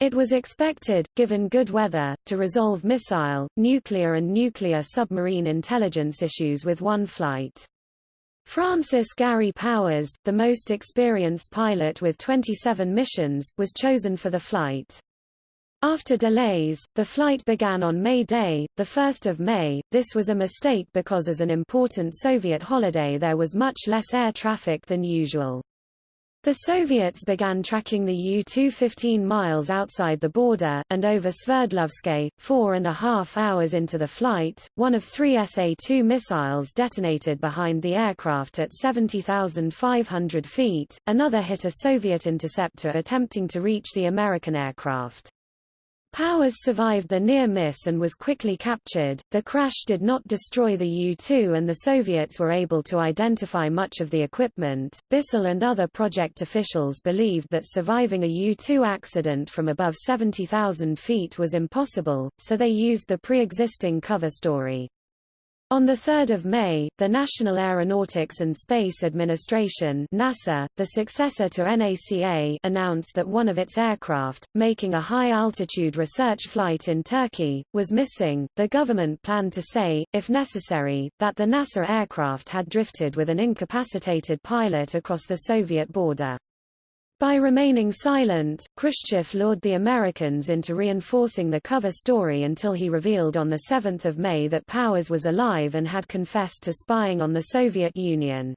It was expected, given good weather, to resolve missile, nuclear and nuclear submarine intelligence issues with one flight. Francis Gary Powers, the most experienced pilot with 27 missions, was chosen for the flight. After delays, the flight began on May Day, 1 May. This was a mistake because as an important Soviet holiday there was much less air traffic than usual. The Soviets began tracking the U-2 15 miles outside the border, and over Sverdlovsk, four and a half hours into the flight, one of three SA-2 missiles detonated behind the aircraft at 70,500 feet, another hit a Soviet interceptor attempting to reach the American aircraft. Powers survived the near miss and was quickly captured. The crash did not destroy the U-2 and the Soviets were able to identify much of the equipment. Bissell and other project officials believed that surviving a U-2 accident from above 70,000 feet was impossible, so they used the pre-existing cover story. On 3 May, the National Aeronautics and Space Administration NASA, the successor to NACA announced that one of its aircraft, making a high-altitude research flight in Turkey, was missing. The government planned to say, if necessary, that the NASA aircraft had drifted with an incapacitated pilot across the Soviet border. By remaining silent, Khrushchev lured the Americans into reinforcing the cover story until he revealed on 7 May that Powers was alive and had confessed to spying on the Soviet Union.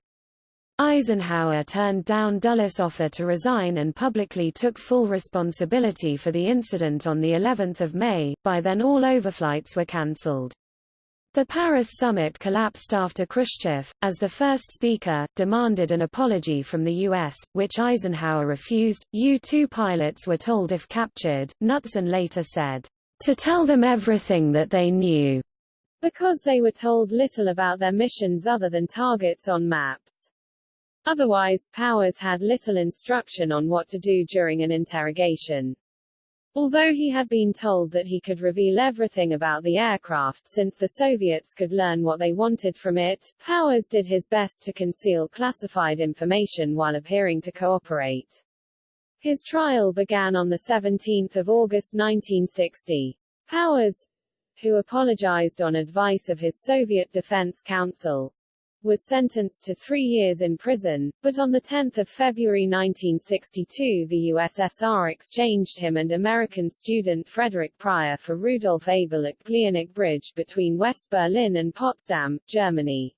Eisenhower turned down Dulles' offer to resign and publicly took full responsibility for the incident on the 11th of May. By then all overflights were cancelled. The Paris summit collapsed after Khrushchev, as the first speaker, demanded an apology from the U.S., which Eisenhower refused. U-2 pilots were told if captured, Knutson later said, to tell them everything that they knew, because they were told little about their missions other than targets on maps. Otherwise, Powers had little instruction on what to do during an interrogation. Although he had been told that he could reveal everything about the aircraft since the Soviets could learn what they wanted from it, Powers did his best to conceal classified information while appearing to cooperate. His trial began on 17 August 1960. Powers, who apologized on advice of his Soviet Defense Counsel, was sentenced to three years in prison, but on 10 February 1962 the USSR exchanged him and American student Frederick Pryor for Rudolf Abel at Glienicke Bridge between West Berlin and Potsdam, Germany.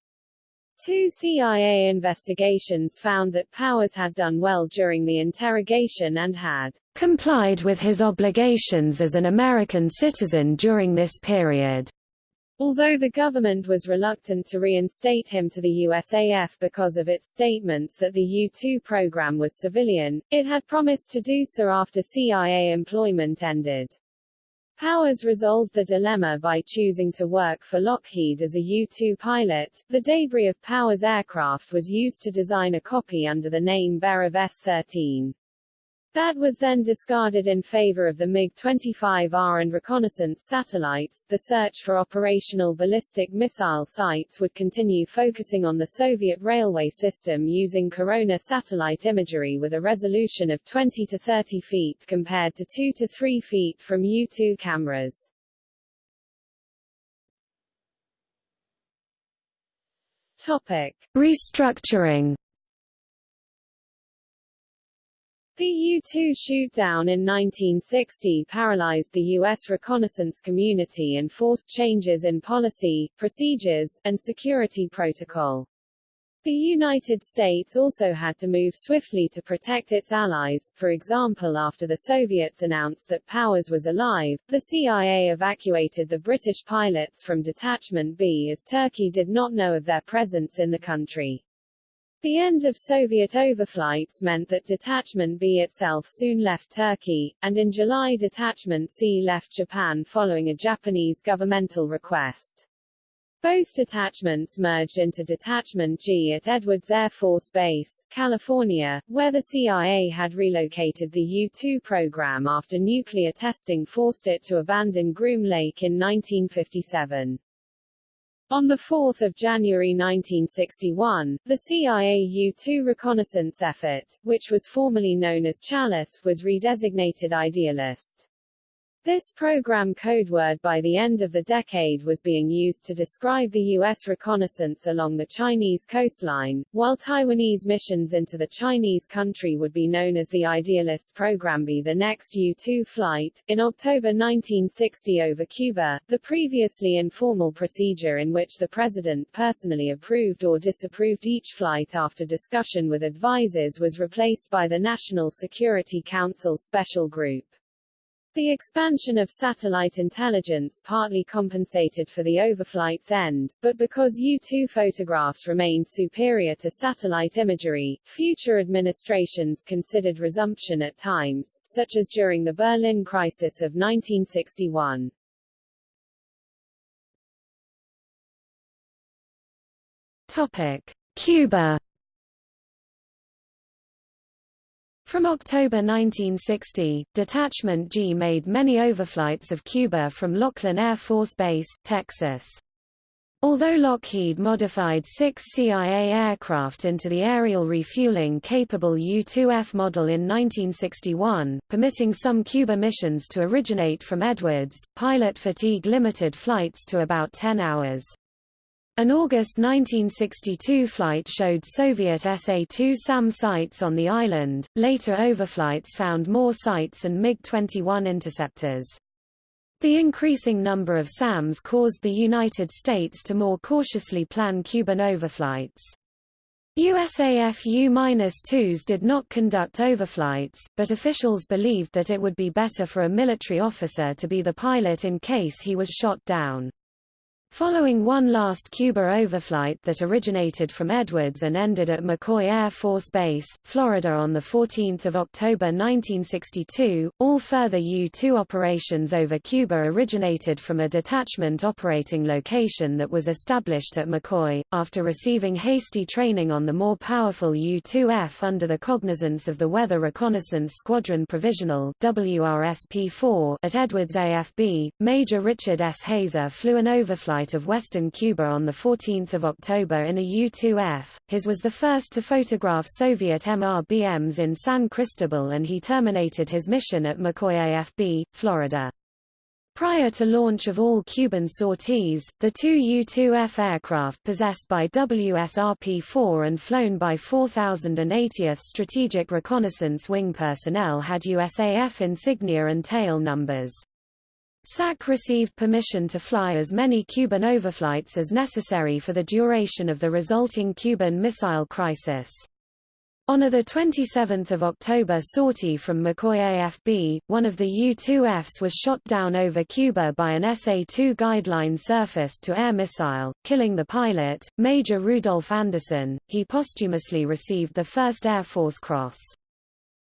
Two CIA investigations found that Powers had done well during the interrogation and had complied with his obligations as an American citizen during this period. Although the government was reluctant to reinstate him to the USAF because of its statements that the U-2 program was civilian, it had promised to do so after CIA employment ended. Powers resolved the dilemma by choosing to work for Lockheed as a U-2 pilot. The debris of Powers' aircraft was used to design a copy under the name Beriev S-13. That was then discarded in favor of the MiG-25R and reconnaissance satellites. The search for operational ballistic missile sites would continue focusing on the Soviet railway system using corona satellite imagery with a resolution of 20 to 30 feet compared to 2 to 3 feet from U-2 cameras. Topic: Restructuring The U-2 shoot-down in 1960 paralyzed the U.S. reconnaissance community and forced changes in policy, procedures, and security protocol. The United States also had to move swiftly to protect its allies, for example after the Soviets announced that Powers was alive, the CIA evacuated the British pilots from Detachment B as Turkey did not know of their presence in the country. The end of Soviet overflights meant that Detachment B itself soon left Turkey, and in July Detachment C left Japan following a Japanese governmental request. Both detachments merged into Detachment G at Edwards Air Force Base, California, where the CIA had relocated the U-2 program after nuclear testing forced it to abandon Groom Lake in 1957. On 4 January 1961, the CIA U-2 reconnaissance effort, which was formerly known as Chalice, was redesignated Idealist. This program codeword by the end of the decade was being used to describe the U.S. reconnaissance along the Chinese coastline, while Taiwanese missions into the Chinese country would be known as the Idealist Program B. The next U-2 flight, in October 1960 over Cuba, the previously informal procedure in which the President personally approved or disapproved each flight after discussion with advisers was replaced by the National Security Council Special Group. The expansion of satellite intelligence partly compensated for the overflight's end, but because U-2 photographs remained superior to satellite imagery, future administrations considered resumption at times, such as during the Berlin crisis of 1961. Topic: Cuba From October 1960, Detachment G made many overflights of Cuba from Laughlin Air Force Base, Texas. Although Lockheed modified six CIA aircraft into the aerial refueling-capable U-2F model in 1961, permitting some Cuba missions to originate from Edwards, pilot fatigue limited flights to about 10 hours. An August 1962 flight showed Soviet SA-2 SAM sites on the island, later overflights found more sites and MiG-21 interceptors. The increasing number of SAMs caused the United States to more cautiously plan Cuban overflights. USAF U-2s did not conduct overflights, but officials believed that it would be better for a military officer to be the pilot in case he was shot down. Following one last Cuba overflight that originated from Edwards and ended at McCoy Air Force Base, Florida on 14 October 1962, all further U-2 operations over Cuba originated from a detachment operating location that was established at McCoy, after receiving hasty training on the more powerful U-2F under the cognizance of the Weather Reconnaissance Squadron Provisional WRSP-4 at Edwards AFB, Major Richard S. Heyser flew an overflight flight of western Cuba on 14 October in a U-2F. His was the first to photograph Soviet MRBMs in San Cristobal and he terminated his mission at McCoy AFB, Florida. Prior to launch of all Cuban sorties, the two U-2F aircraft possessed by WSRP-4 and flown by 4080th Strategic Reconnaissance Wing personnel had USAF insignia and tail numbers. SAC received permission to fly as many Cuban overflights as necessary for the duration of the resulting Cuban Missile Crisis. On a 27 October sortie from McCoy AFB, one of the U-2Fs was shot down over Cuba by an SA-2 guideline surface-to-air missile, killing the pilot, Major Rudolph Anderson. He posthumously received the First Air Force Cross.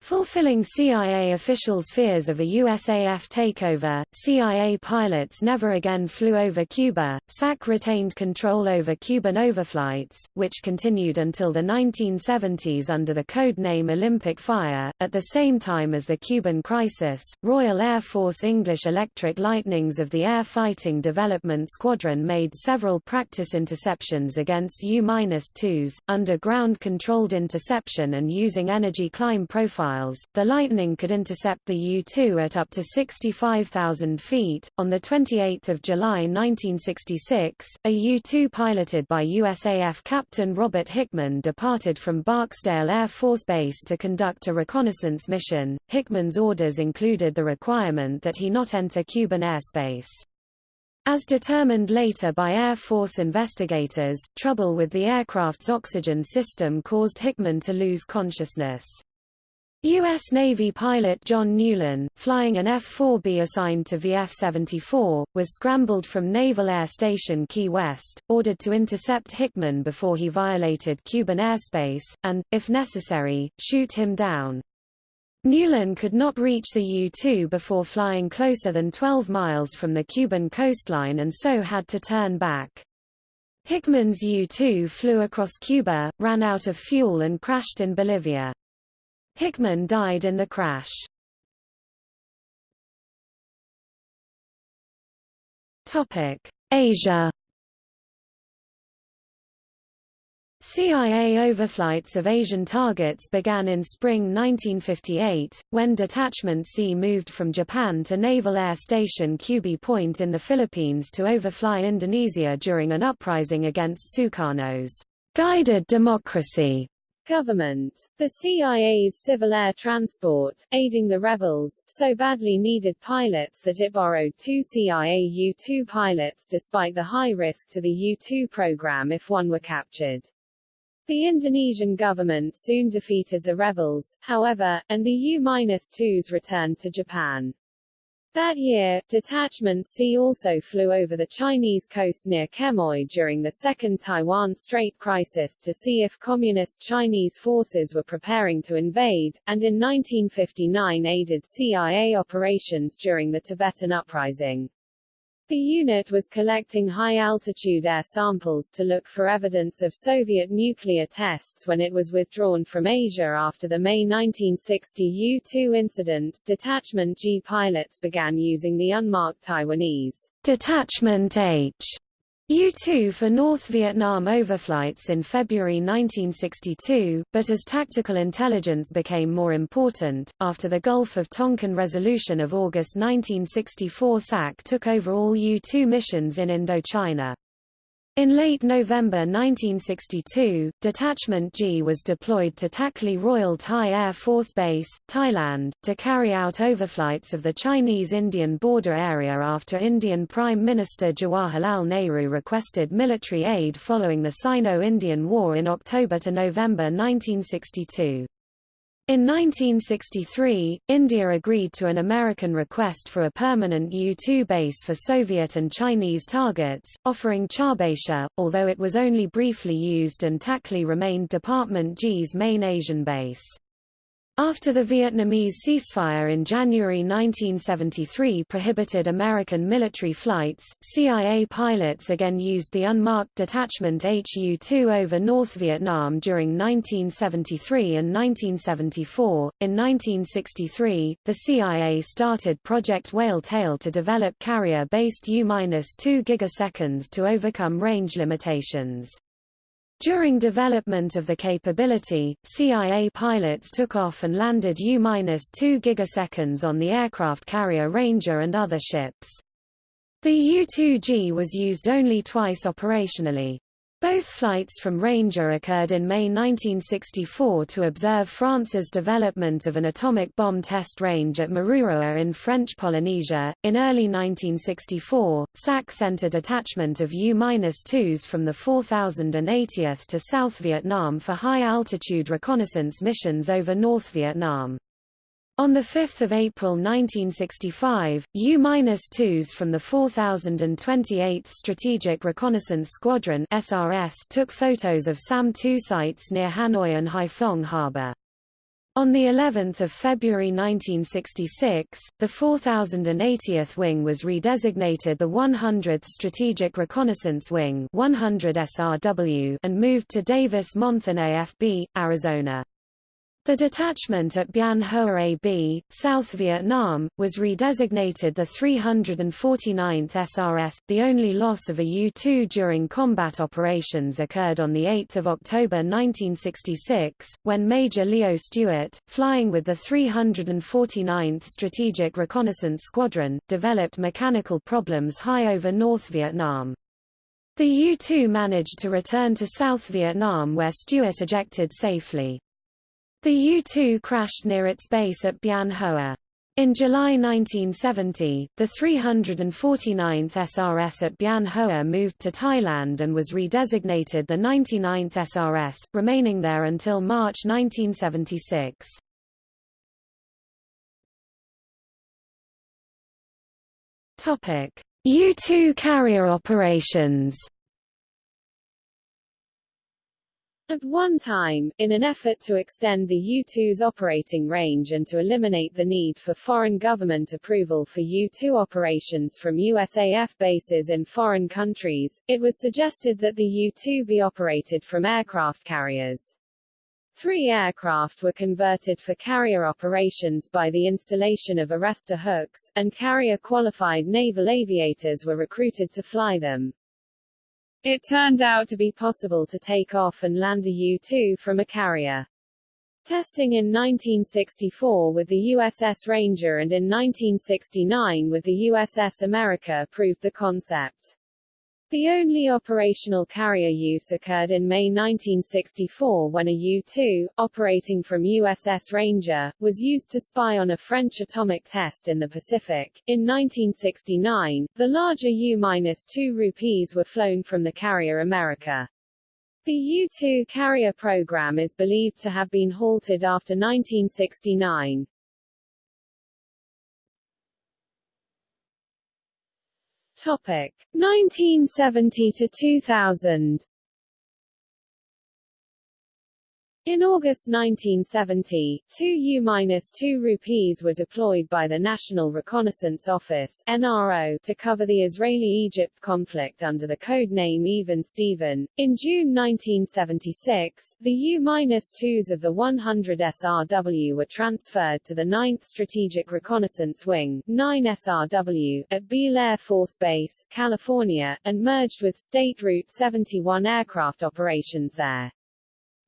Fulfilling CIA officials' fears of a USAF takeover, CIA pilots never again flew over Cuba. SAC retained control over Cuban overflights, which continued until the 1970s under the code name Olympic Fire. At the same time as the Cuban crisis, Royal Air Force English Electric Lightnings of the Air Fighting Development Squadron made several practice interceptions against U-2s, under ground-controlled interception and using energy climb profiles the Lightning could intercept the U-2 at up to 65,000 feet. On 28 July 1966, a U-2 piloted by USAF Captain Robert Hickman departed from Barksdale Air Force Base to conduct a reconnaissance mission. Hickman's orders included the requirement that he not enter Cuban airspace. As determined later by Air Force investigators, trouble with the aircraft's oxygen system caused Hickman to lose consciousness. U.S. Navy pilot John Newland, flying an F-4B assigned to VF-74, was scrambled from Naval Air Station Key West, ordered to intercept Hickman before he violated Cuban airspace, and, if necessary, shoot him down. Newland could not reach the U-2 before flying closer than 12 miles from the Cuban coastline and so had to turn back. Hickman's U-2 flew across Cuba, ran out of fuel and crashed in Bolivia. Hickman died in the crash. Asia. CIA overflights of Asian targets began in spring 1958, when Detachment C moved from Japan to Naval Air Station Cubi Point in the Philippines to overfly Indonesia during an uprising against Sukarno's guided democracy Government. The CIA's civil air transport, aiding the rebels, so badly needed pilots that it borrowed two CIA U-2 pilots despite the high risk to the U-2 program if one were captured. The Indonesian government soon defeated the rebels, however, and the U-2s returned to Japan. That year, Detachment C also flew over the Chinese coast near Quemoy during the Second Taiwan Strait crisis to see if Communist Chinese forces were preparing to invade, and in 1959 aided CIA operations during the Tibetan Uprising. The unit was collecting high-altitude air samples to look for evidence of Soviet nuclear tests when it was withdrawn from Asia after the May 1960 U-2 incident. Detachment G pilots began using the unmarked Taiwanese Detachment H U-2 for North Vietnam overflights in February 1962, but as tactical intelligence became more important, after the Gulf of Tonkin resolution of August 1964 SAC took over all U-2 missions in Indochina. In late November 1962, Detachment G was deployed to Takli Royal Thai Air Force Base, Thailand, to carry out overflights of the Chinese-Indian border area after Indian Prime Minister Jawaharlal Nehru requested military aid following the Sino-Indian War in October to November 1962. In 1963, India agreed to an American request for a permanent U-2 base for Soviet and Chinese targets, offering Charbatia, although it was only briefly used and Takli remained Department G's main Asian base. After the Vietnamese ceasefire in January 1973 prohibited American military flights, CIA pilots again used the unmarked detachment HU-2 over North Vietnam during 1973 and 1974. In 1963, the CIA started Project Whale Tail to develop carrier-based U-2 gigaseconds to overcome range limitations. During development of the capability, CIA pilots took off and landed U-2 gigaseconds on the aircraft carrier Ranger and other ships. The U-2G was used only twice operationally. Both flights from Ranger occurred in May 1964 to observe France's development of an atomic bomb test range at Mururoa in French Polynesia. In early 1964, SAC sent a detachment of U-2s from the 4080th to South Vietnam for high-altitude reconnaissance missions over North Vietnam. On 5 April 1965, U-2s from the 4028th Strategic Reconnaissance Squadron SRS took photos of SAM-2 sites near Hanoi and Haiphong Harbor. On the 11th of February 1966, the 4080th Wing was redesignated the 100th Strategic Reconnaissance Wing 100 SRW and moved to Davis-Monthan AFB, Arizona. The detachment at Bien Hoa AB, South Vietnam, was redesignated the 349th SRS. The only loss of a U-2 during combat operations occurred on 8 October 1966, when Major Leo Stewart, flying with the 349th Strategic Reconnaissance Squadron, developed mechanical problems high over North Vietnam. The U-2 managed to return to South Vietnam where Stewart ejected safely. The U-2 crashed near its base at Bien Hoa. In July 1970, the 349th SRS at Bien Hoa moved to Thailand and was redesignated the 99th SRS, remaining there until March 1976. U-2 carrier operations At one time, in an effort to extend the U-2's operating range and to eliminate the need for foreign government approval for U-2 operations from USAF bases in foreign countries, it was suggested that the U-2 be operated from aircraft carriers. Three aircraft were converted for carrier operations by the installation of arrestor hooks, and carrier-qualified naval aviators were recruited to fly them. It turned out to be possible to take off and land a U-2 from a carrier. Testing in 1964 with the USS Ranger and in 1969 with the USS America proved the concept. The only operational carrier use occurred in May 1964 when a U-2, operating from USS Ranger, was used to spy on a French atomic test in the Pacific. In 1969, the larger U-2 Rupees were flown from the carrier America. The U-2 carrier program is believed to have been halted after 1969. Topic. 1970 to 2000 In August 1970, two U-2 Rupees were deployed by the National Reconnaissance Office NRO to cover the Israeli-Egypt conflict under the code name Even Steven. In June 1976, the U-2s of the 100 SRW were transferred to the 9th Strategic Reconnaissance Wing 9 SRW, at Beale Air Force Base, California, and merged with State Route 71 aircraft operations there.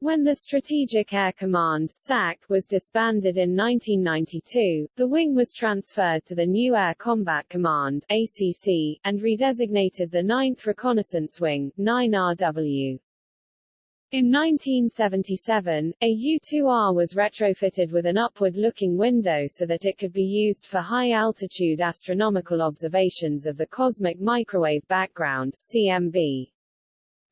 When the Strategic Air Command SAC was disbanded in 1992, the wing was transferred to the new Air Combat Command ACC, and redesignated the 9th Reconnaissance Wing 9RW. In 1977, a U-2R was retrofitted with an upward-looking window so that it could be used for high-altitude astronomical observations of the cosmic microwave background CMB.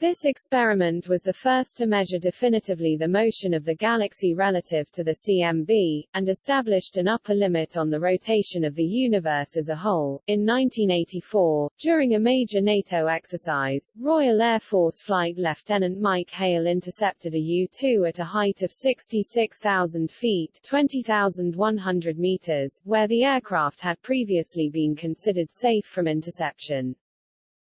This experiment was the first to measure definitively the motion of the galaxy relative to the CMB, and established an upper limit on the rotation of the universe as a whole. In 1984, during a major NATO exercise, Royal Air Force Flight Lieutenant Mike Hale intercepted a U-2 at a height of 66,000 feet 20,100 meters, where the aircraft had previously been considered safe from interception.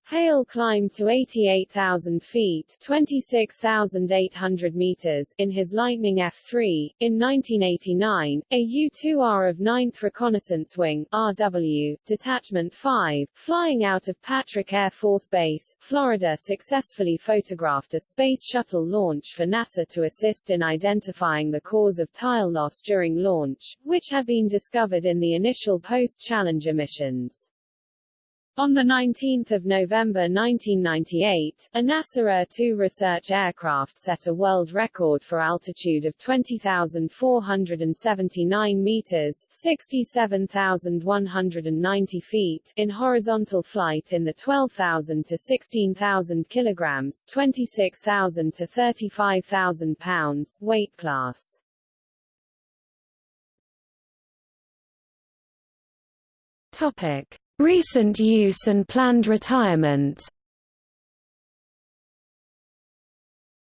Hale climbed to 88,000 feet 26,800 meters in his Lightning F-3. In 1989, a U-2R of 9th Reconnaissance Wing RW, Detachment 5, flying out of Patrick Air Force Base, Florida successfully photographed a Space Shuttle launch for NASA to assist in identifying the cause of tile loss during launch, which had been discovered in the initial post-Challenger missions. On 19 November 1998, a NASA ER-2 research aircraft set a world record for altitude of 20,479 meters 67,190 feet in horizontal flight in the 12,000 to 16,000 kilograms 26,000 to 35,000 pounds weight class. Topic. Recent use and planned retirement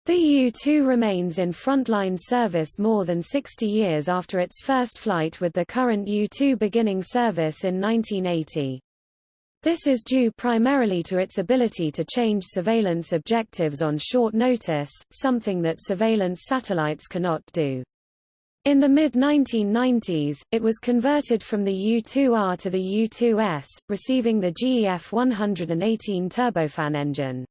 The U-2 remains in frontline service more than 60 years after its first flight with the current U-2 beginning service in 1980. This is due primarily to its ability to change surveillance objectives on short notice, something that surveillance satellites cannot do. In the mid-1990s, it was converted from the U-2R to the U-2S, receiving the GEF 118 turbofan engine.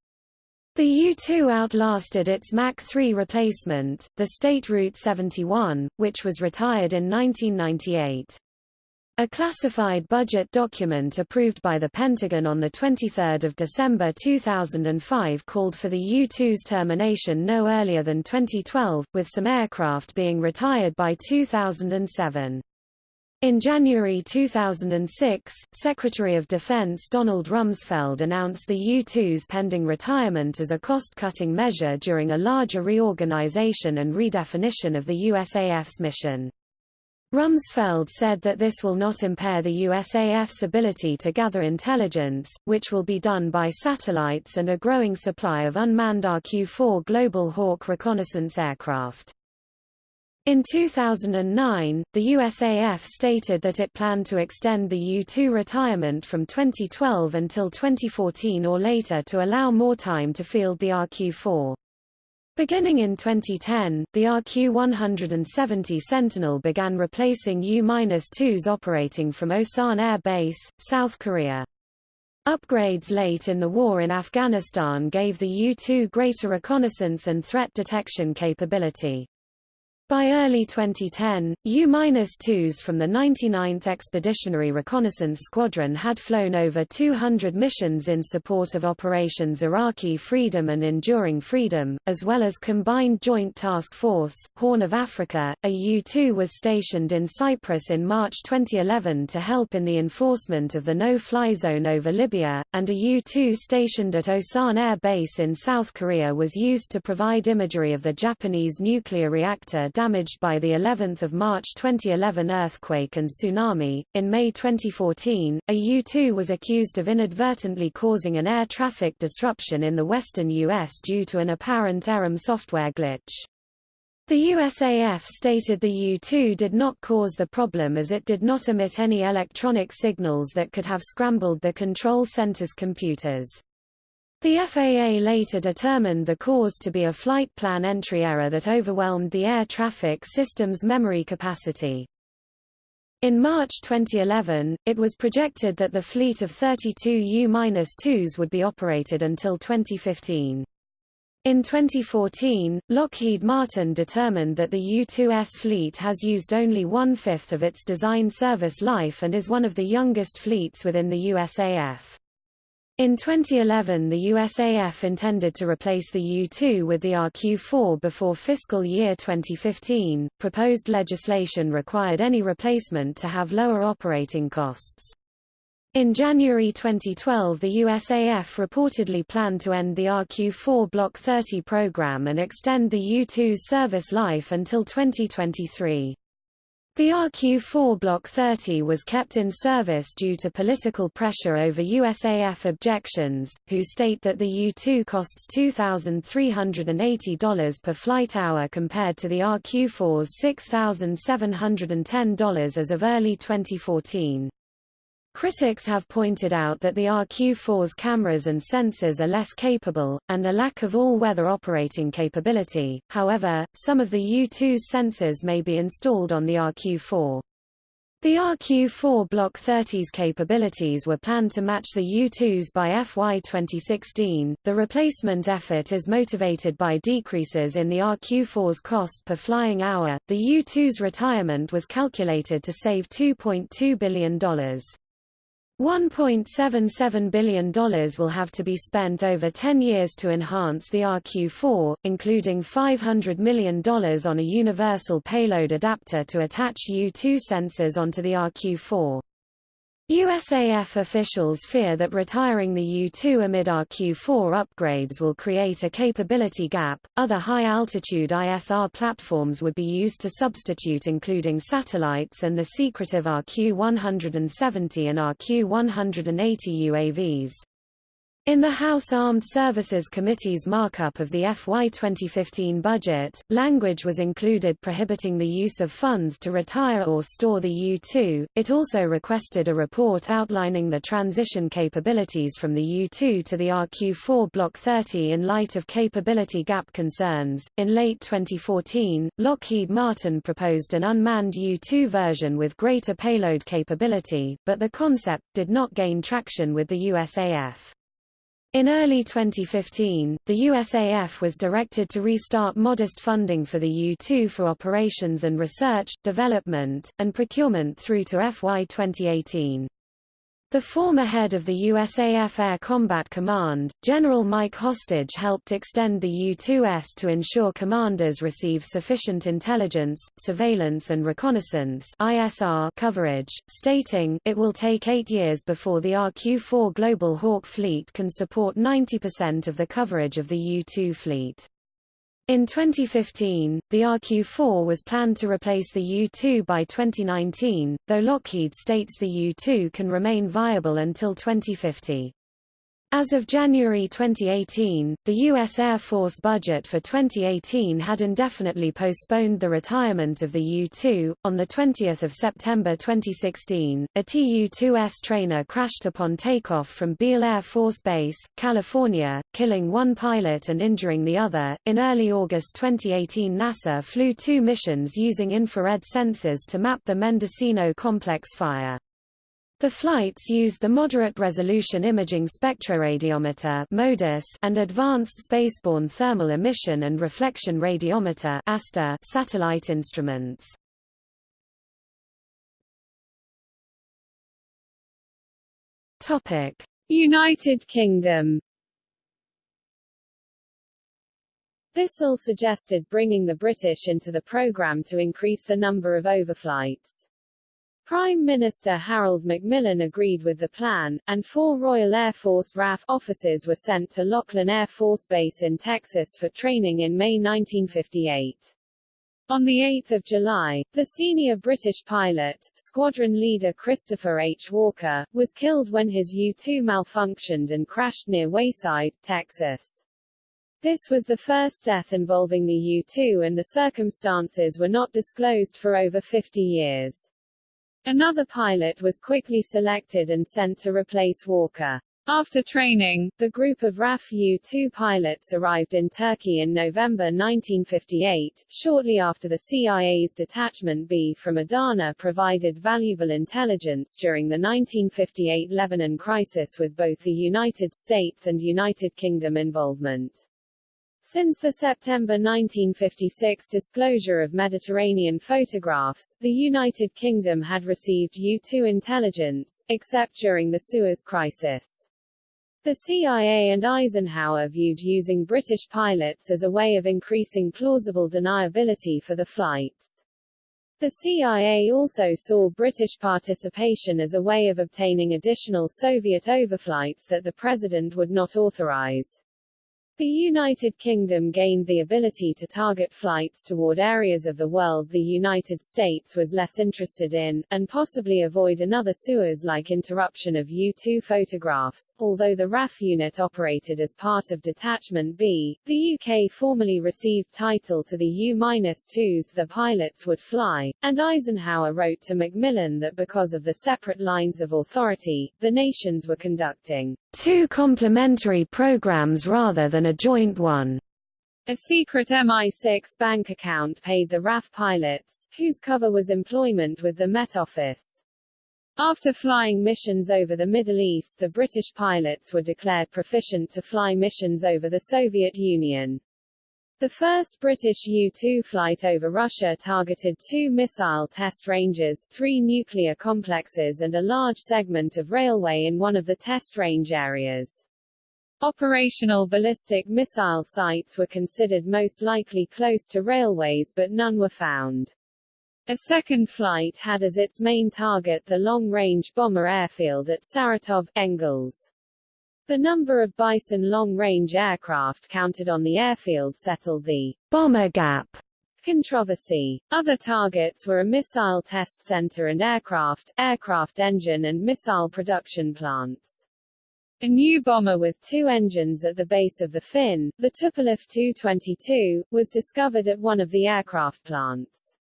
The U-2 outlasted its Mach 3 replacement, the State Route 71, which was retired in 1998. A classified budget document approved by the Pentagon on 23 December 2005 called for the U-2's termination no earlier than 2012, with some aircraft being retired by 2007. In January 2006, Secretary of Defense Donald Rumsfeld announced the U-2's pending retirement as a cost-cutting measure during a larger reorganization and redefinition of the USAF's mission. Rumsfeld said that this will not impair the USAF's ability to gather intelligence, which will be done by satellites and a growing supply of unmanned RQ-4 Global Hawk reconnaissance aircraft. In 2009, the USAF stated that it planned to extend the U-2 retirement from 2012 until 2014 or later to allow more time to field the RQ-4. Beginning in 2010, the RQ-170 Sentinel began replacing U-2s operating from Osan Air Base, South Korea. Upgrades late in the war in Afghanistan gave the U-2 greater reconnaissance and threat detection capability. By early 2010, U-2s from the 99th Expeditionary Reconnaissance Squadron had flown over 200 missions in support of Operations Iraqi Freedom and Enduring Freedom, as well as Combined Joint Task Force, Horn of Africa. A U-2 was stationed in Cyprus in March 2011 to help in the enforcement of the no-fly zone over Libya, and a U-2 stationed at Osan Air Base in South Korea was used to provide imagery of the Japanese nuclear reactor damaged by the 11th of March 2011 earthquake and tsunami. In May 2014, a U-2 was accused of inadvertently causing an air traffic disruption in the western U.S. due to an apparent ERAM software glitch. The USAF stated the U-2 did not cause the problem as it did not emit any electronic signals that could have scrambled the control center's computers. The FAA later determined the cause to be a flight plan entry error that overwhelmed the air traffic system's memory capacity. In March 2011, it was projected that the fleet of 32 U-2s would be operated until 2015. In 2014, Lockheed Martin determined that the U-2S fleet has used only one-fifth of its design service life and is one of the youngest fleets within the USAF. In 2011 the USAF intended to replace the U-2 with the RQ-4 before fiscal year 2015. Proposed legislation required any replacement to have lower operating costs. In January 2012 the USAF reportedly planned to end the RQ-4 Block 30 program and extend the U-2's service life until 2023. The RQ-4 Block 30 was kept in service due to political pressure over USAF objections, who state that the U-2 costs $2,380 per flight hour compared to the RQ-4's $6,710 as of early 2014. Critics have pointed out that the RQ-4's cameras and sensors are less capable, and a lack of all-weather operating capability, however, some of the U-2's sensors may be installed on the RQ-4. The RQ-4 Block 30's capabilities were planned to match the U-2's by FY 2016. The replacement effort is motivated by decreases in the RQ-4's cost per flying hour. The U-2's retirement was calculated to save $2.2 billion. $1.77 billion will have to be spent over 10 years to enhance the RQ-4, including $500 million on a universal payload adapter to attach U-2 sensors onto the RQ-4. USAF officials fear that retiring the U-2 amid RQ-4 upgrades will create a capability gap. Other high-altitude ISR platforms would be used to substitute including satellites and the secretive RQ-170 and RQ-180 UAVs. In the House Armed Services Committee's markup of the FY 2015 budget, language was included prohibiting the use of funds to retire or store the U-2. It also requested a report outlining the transition capabilities from the U-2 to the RQ-4 Block 30 in light of capability gap concerns. In late 2014, Lockheed Martin proposed an unmanned U-2 version with greater payload capability, but the concept did not gain traction with the USAF. In early 2015, the USAF was directed to restart modest funding for the U-2 for operations and research, development, and procurement through to FY 2018. The former head of the USAF Air Combat Command, General Mike Hostage helped extend the U-2S to ensure commanders receive sufficient intelligence, surveillance and reconnaissance ISR coverage, stating, it will take eight years before the RQ-4 Global Hawk fleet can support 90% of the coverage of the U-2 fleet. In 2015, the RQ-4 was planned to replace the U-2 by 2019, though Lockheed states the U-2 can remain viable until 2050. As of January 2018, the U.S. Air Force budget for 2018 had indefinitely postponed the retirement of the U-2. On 20 September 2016, a Tu-2S trainer crashed upon takeoff from Beale Air Force Base, California, killing one pilot and injuring the other. In early August 2018 NASA flew two missions using infrared sensors to map the Mendocino complex fire. The flights used the Moderate Resolution Imaging Spectroradiometer MODIS and Advanced Spaceborne Thermal Emission and Reflection Radiometer satellite instruments. United Kingdom Bissell suggested bringing the British into the programme to increase the number of overflights. Prime Minister Harold Macmillan agreed with the plan, and four Royal Air Force RAF officers were sent to Laughlin Air Force Base in Texas for training in May 1958. On 8 July, the senior British pilot, squadron leader Christopher H. Walker, was killed when his U-2 malfunctioned and crashed near Wayside, Texas. This was the first death involving the U-2 and the circumstances were not disclosed for over 50 years. Another pilot was quickly selected and sent to replace Walker. After training, the group of RAF U-2 pilots arrived in Turkey in November 1958, shortly after the CIA's Detachment B from Adana provided valuable intelligence during the 1958 Lebanon crisis with both the United States and United Kingdom involvement. Since the September 1956 disclosure of Mediterranean photographs, the United Kingdom had received U-2 intelligence, except during the Suez Crisis. The CIA and Eisenhower viewed using British pilots as a way of increasing plausible deniability for the flights. The CIA also saw British participation as a way of obtaining additional Soviet overflights that the President would not authorize. The United Kingdom gained the ability to target flights toward areas of the world the United States was less interested in, and possibly avoid another Suez-like interruption of U-2 photographs. Although the RAF unit operated as part of Detachment B, the UK formally received title to the U-2s the pilots would fly, and Eisenhower wrote to Macmillan that because of the separate lines of authority, the nations were conducting two complementary programs rather than a joint one. A secret MI6 bank account paid the RAF pilots, whose cover was employment with the Met Office. After flying missions over the Middle East the British pilots were declared proficient to fly missions over the Soviet Union. The first British U-2 flight over Russia targeted two missile test ranges, three nuclear complexes and a large segment of railway in one of the test range areas. Operational ballistic missile sites were considered most likely close to railways but none were found. A second flight had as its main target the long-range bomber airfield at Saratov, Engels. The number of Bison long-range aircraft counted on the airfield settled the bomber gap controversy. Other targets were a missile test center and aircraft, aircraft engine and missile production plants. A new bomber with two engines at the base of the fin, the Tupolev Tu-22, was discovered at one of the aircraft plants.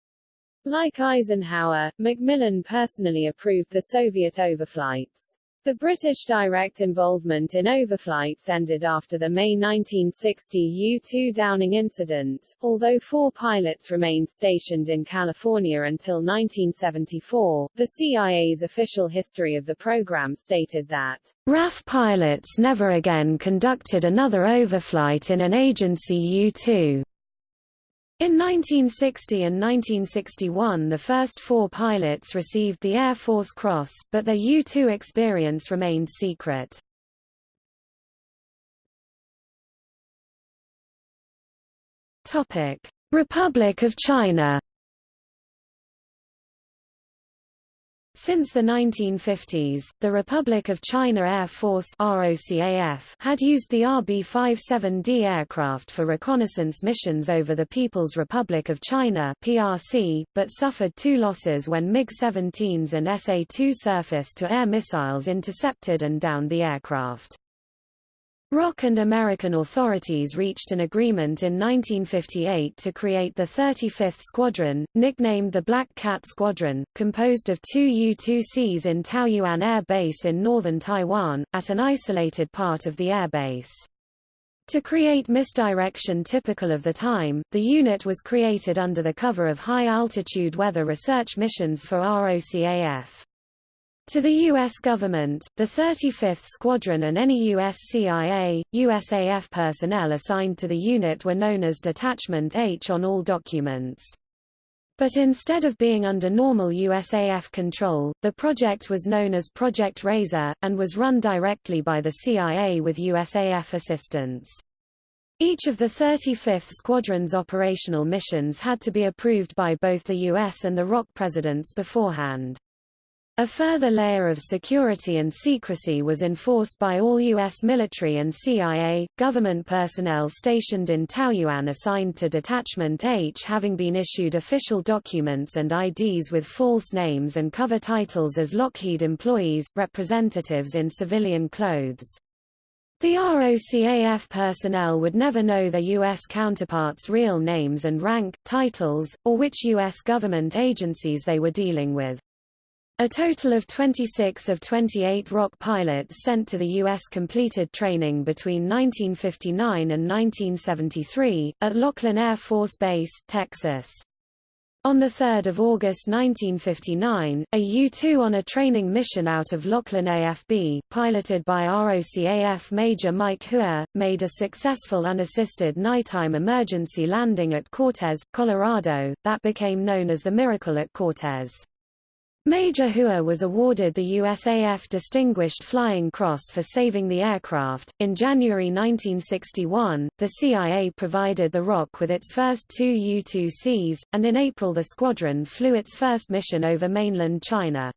Like Eisenhower, Macmillan personally approved the Soviet overflights. The British direct involvement in overflights ended after the May 1960 U-2 Downing incident, although four pilots remained stationed in California until 1974. The CIA's official history of the program stated that RAF pilots never again conducted another overflight in an agency U-2. In 1960 and 1961 the first four pilots received the Air Force Cross, but their U-2 experience remained secret. Republic of China Since the 1950s, the Republic of China Air Force ROCAF had used the RB-57D aircraft for reconnaissance missions over the People's Republic of China PRC, but suffered two losses when MiG-17s and SA-2 surface-to-air missiles intercepted and downed the aircraft. ROC and American authorities reached an agreement in 1958 to create the 35th Squadron, nicknamed the Black Cat Squadron, composed of two U-2Cs in Taoyuan Air Base in northern Taiwan, at an isolated part of the airbase. To create misdirection typical of the time, the unit was created under the cover of high-altitude weather research missions for ROCAF. To the U.S. government, the 35th Squadron and any U.S. CIA, USAF personnel assigned to the unit were known as Detachment H on all documents. But instead of being under normal USAF control, the project was known as Project Razor, and was run directly by the CIA with USAF assistance. Each of the 35th Squadron's operational missions had to be approved by both the U.S. and the ROC presidents beforehand. A further layer of security and secrecy was enforced by all U.S. military and CIA, government personnel stationed in Taoyuan assigned to Detachment H having been issued official documents and IDs with false names and cover titles as Lockheed employees, representatives in civilian clothes. The ROCAF personnel would never know their U.S. counterparts' real names and rank, titles, or which U.S. government agencies they were dealing with. A total of 26 of 28 ROC pilots sent to the U.S. completed training between 1959 and 1973, at Laughlin Air Force Base, Texas. On 3 August 1959, a U-2 on a training mission out of Laughlin AFB, piloted by ROCAF Major Mike Hua, made a successful unassisted nighttime emergency landing at Cortez, Colorado, that became known as the Miracle at Cortez. Major Hua was awarded the USAF Distinguished Flying Cross for saving the aircraft. In January 1961, the CIA provided the ROC with its first two U-2Cs, and in April the squadron flew its first mission over mainland China.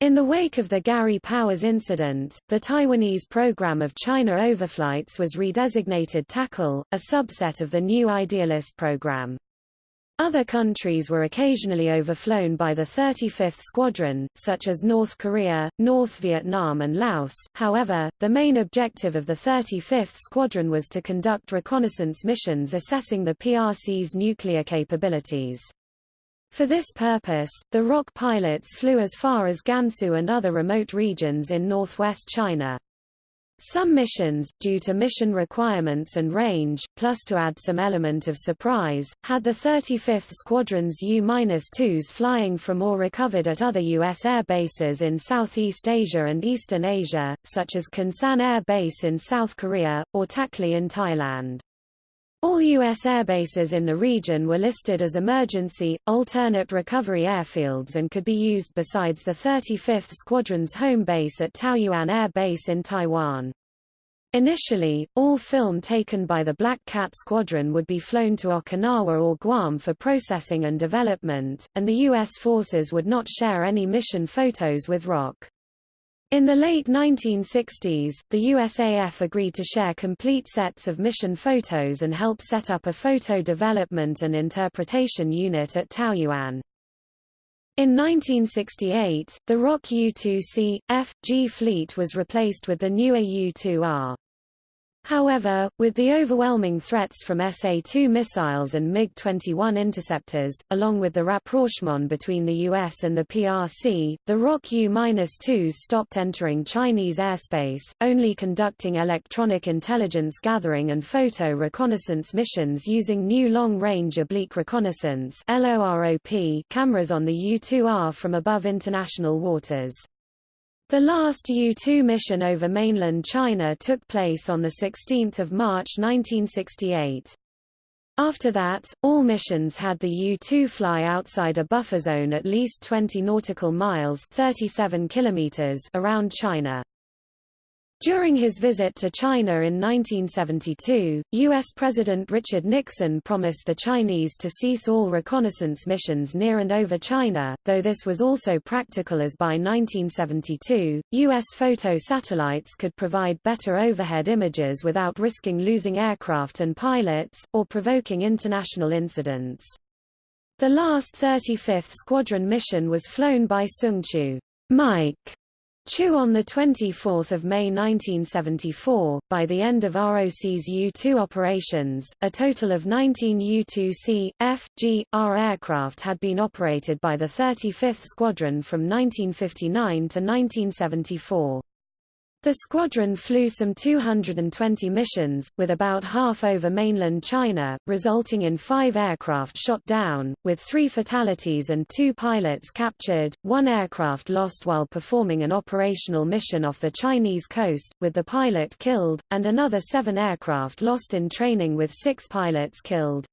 In the wake of the Gary Powers incident, the Taiwanese program of China overflights was redesignated TACL, a subset of the new Idealist program. Other countries were occasionally overflown by the 35th Squadron, such as North Korea, North Vietnam and Laos. However, the main objective of the 35th Squadron was to conduct reconnaissance missions assessing the PRC's nuclear capabilities. For this purpose, the ROC pilots flew as far as Gansu and other remote regions in northwest China. Some missions, due to mission requirements and range, plus to add some element of surprise, had the 35th Squadron's U-2s flying from or recovered at other U.S. air bases in Southeast Asia and Eastern Asia, such as Kunsan Air Base in South Korea, or Takli in Thailand. All U.S. airbases in the region were listed as emergency, alternate recovery airfields and could be used besides the 35th Squadron's home base at Taoyuan Air Base in Taiwan. Initially, all film taken by the Black Cat Squadron would be flown to Okinawa or Guam for processing and development, and the U.S. forces would not share any mission photos with ROC. In the late 1960s, the USAF agreed to share complete sets of mission photos and help set up a photo development and interpretation unit at Taoyuan. In 1968, the ROC U-2C, F, G fleet was replaced with the newer U-2R. However, with the overwhelming threats from SA-2 missiles and MiG-21 interceptors, along with the rapprochement between the US and the PRC, the ROC U-2s stopped entering Chinese airspace, only conducting electronic intelligence gathering and photo reconnaissance missions using new long-range oblique reconnaissance cameras on the U-2R from above international waters. The last U-2 mission over mainland China took place on 16 March 1968. After that, all missions had the U-2 fly outside a buffer zone at least 20 nautical miles 37 kilometers around China. During his visit to China in 1972, U.S. President Richard Nixon promised the Chinese to cease all reconnaissance missions near and over China, though this was also practical as by 1972, U.S. photo satellites could provide better overhead images without risking losing aircraft and pilots, or provoking international incidents. The last 35th Squadron mission was flown by Sung Chu Mike Chu on 24 May 1974, by the end of ROC's U-2 operations, a total of 19 U-2C, F, G, R aircraft had been operated by the 35th Squadron from 1959 to 1974. The squadron flew some 220 missions, with about half over mainland China, resulting in five aircraft shot down, with three fatalities and two pilots captured, one aircraft lost while performing an operational mission off the Chinese coast, with the pilot killed, and another seven aircraft lost in training with six pilots killed.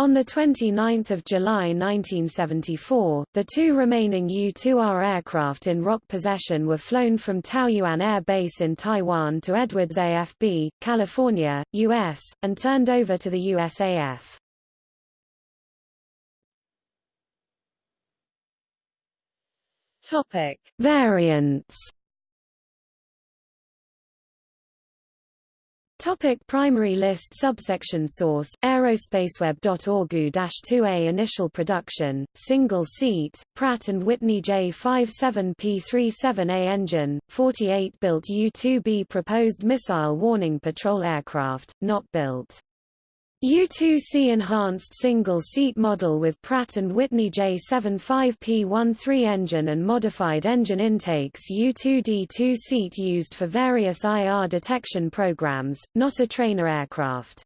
On 29 July 1974, the two remaining U-2R aircraft in ROC possession were flown from Taoyuan Air Base in Taiwan to Edwards AFB, California, U.S., and turned over to the USAF. Topic. Variants Topic primary list Subsection source, aerospaceweb.org-2A Initial production, single seat, Pratt & Whitney J57P37A engine, 48 built U-2B proposed missile warning patrol aircraft, not built. U-2C enhanced single-seat model with Pratt & Whitney J75P13 engine and modified engine intakes U-2D two-seat used for various IR detection programs, not a trainer aircraft.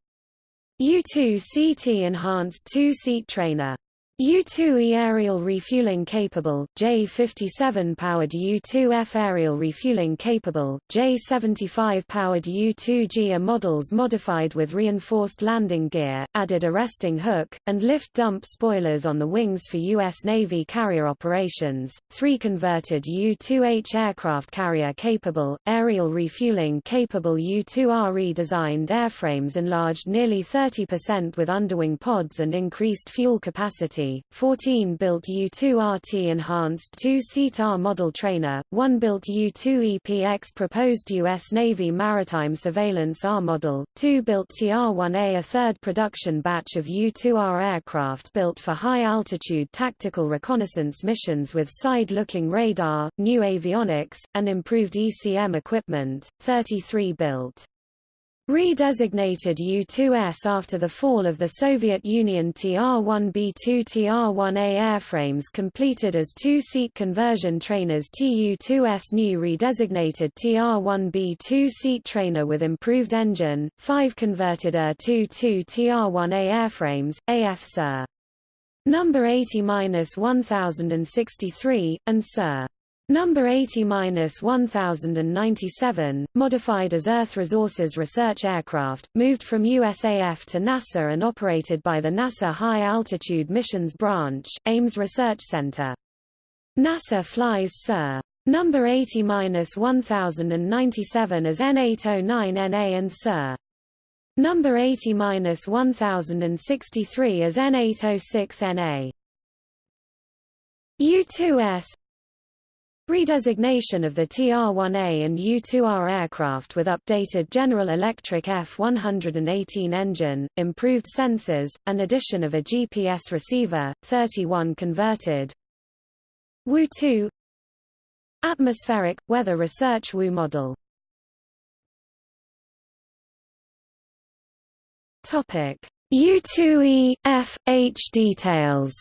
U-2CT enhanced two-seat trainer U-2E aerial refueling capable, J-57 powered U-2F aerial refueling capable, J-75 powered U-2G are models modified with reinforced landing gear, added arresting hook, and lift dump spoilers on the wings for U.S. Navy carrier operations, three converted U-2H aircraft carrier capable, aerial refueling capable U-2R redesigned airframes enlarged nearly 30% with underwing pods and increased fuel capacity 14 built U-2RT enhanced two-seat R model trainer, one built U-2EPX proposed U.S. Navy maritime surveillance R model, two built TR-1A a third production batch of U-2R aircraft built for high-altitude tactical reconnaissance missions with side-looking radar, new avionics, and improved ECM equipment, 33 built. Redesignated U-2S after the fall of the Soviet Union TR-1B2 TR-1A airframes completed as two-seat conversion trainers TU-2S new redesignated TR-1B2 seat trainer with improved engine, five converted UR-22 TR-1A airframes, AF Sir. Number 80-1063, and Sir. Number 80-1097, modified as Earth Resources Research Aircraft, moved from USAF to NASA and operated by the NASA High Altitude Missions Branch, Ames Research Center. NASA flies Sir. Number 80-1097 as N809NA and Sir. Number 80-1063 as N806NA. U-2S Redesignation of the TR-1A and U-2R aircraft with updated General Electric F-118 engine, improved sensors, and addition of a GPS receiver, 31 converted. WU-2 Atmospheric, Weather Research WU model. U-2E, F, H details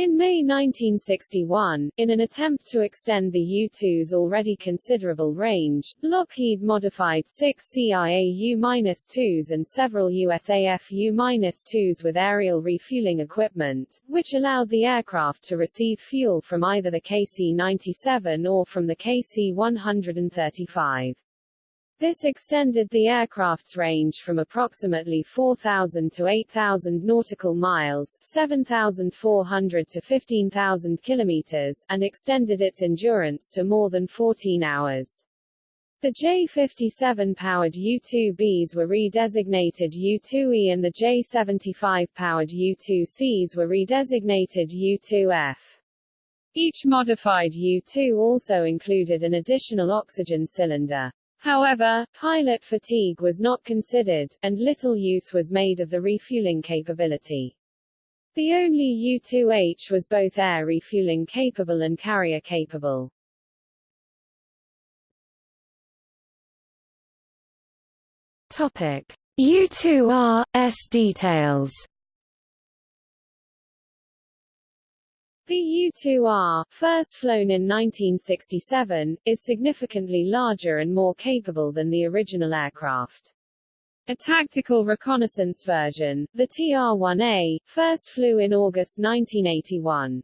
In May 1961, in an attempt to extend the U-2's already considerable range, Lockheed modified six CIA U-2s and several USAF U-2s with aerial refueling equipment, which allowed the aircraft to receive fuel from either the KC-97 or from the KC-135. This extended the aircraft's range from approximately 4,000 to 8,000 nautical miles 7,400 to 15,000 kilometers and extended its endurance to more than 14 hours. The J-57 powered U-2Bs were redesignated U-2E and the J-75 powered U-2Cs were redesignated U-2F. Each modified U-2 also included an additional oxygen cylinder. However, pilot fatigue was not considered, and little use was made of the refueling capability. The only U-2H was both air refueling capable and carrier capable. Topic: U-2R S details. The U-2R, first flown in 1967, is significantly larger and more capable than the original aircraft. A tactical reconnaissance version, the TR-1A, first flew in August 1981.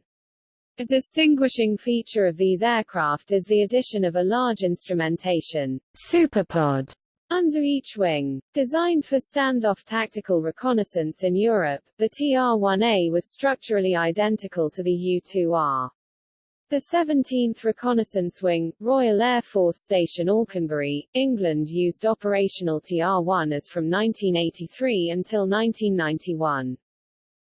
A distinguishing feature of these aircraft is the addition of a large instrumentation superpod under each wing. Designed for standoff tactical reconnaissance in Europe, the TR-1A was structurally identical to the U-2R. The 17th Reconnaissance Wing, Royal Air Force Station Alconbury, England used operational TR-1as from 1983 until 1991.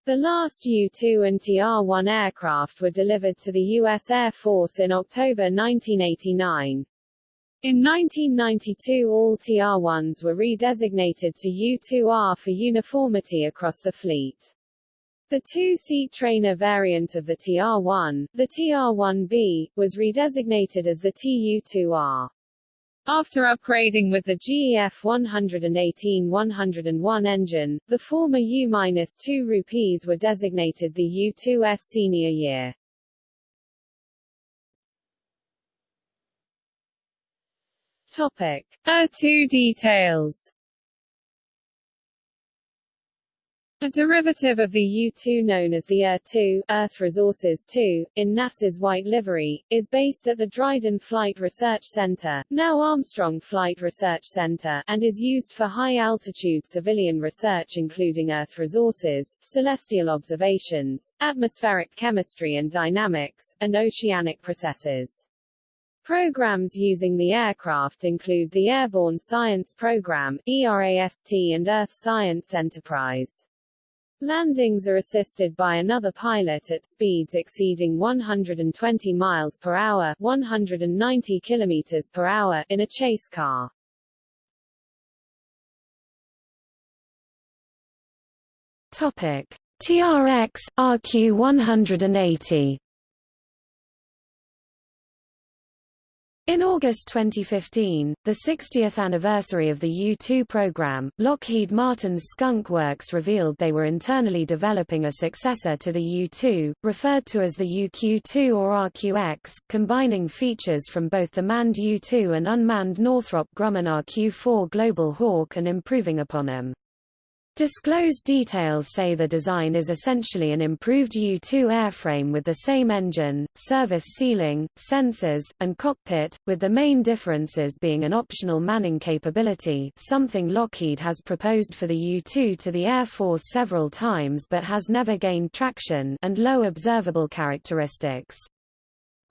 The last U-2 and TR-1 aircraft were delivered to the U.S. Air Force in October 1989. In 1992 all TR-1s were redesignated to U-2R for uniformity across the fleet. The two-seat trainer variant of the TR-1, the TR-1B, was redesignated as the TU-2R. After upgrading with the GE F118-101 engine, the former U-2Rs were designated the U-2S senior year. Topic: ER-2 details. A derivative of the U-2 known as the ER-2 Earth Resources 2, in NASA's white livery, is based at the Dryden Flight Research Center, now Armstrong Flight Research Center, and is used for high-altitude civilian research including Earth resources, celestial observations, atmospheric chemistry and dynamics, and oceanic processes. Programs using the aircraft include the Airborne Science Program ERAST and Earth Science Enterprise. Landings are assisted by another pilot at speeds exceeding 120 miles per hour, 190 kilometers per hour in a chase car. Topic: TRX RQ180 In August 2015, the 60th anniversary of the U-2 program, Lockheed Martin's Skunk Works revealed they were internally developing a successor to the U-2, referred to as the UQ-2 or RQX, combining features from both the manned U-2 and unmanned Northrop Grumman RQ-4 Global Hawk and improving upon them. Disclosed details say the design is essentially an improved U-2 airframe with the same engine, service ceiling, sensors, and cockpit, with the main differences being an optional manning capability something Lockheed has proposed for the U-2 to the Air Force several times but has never gained traction and low observable characteristics.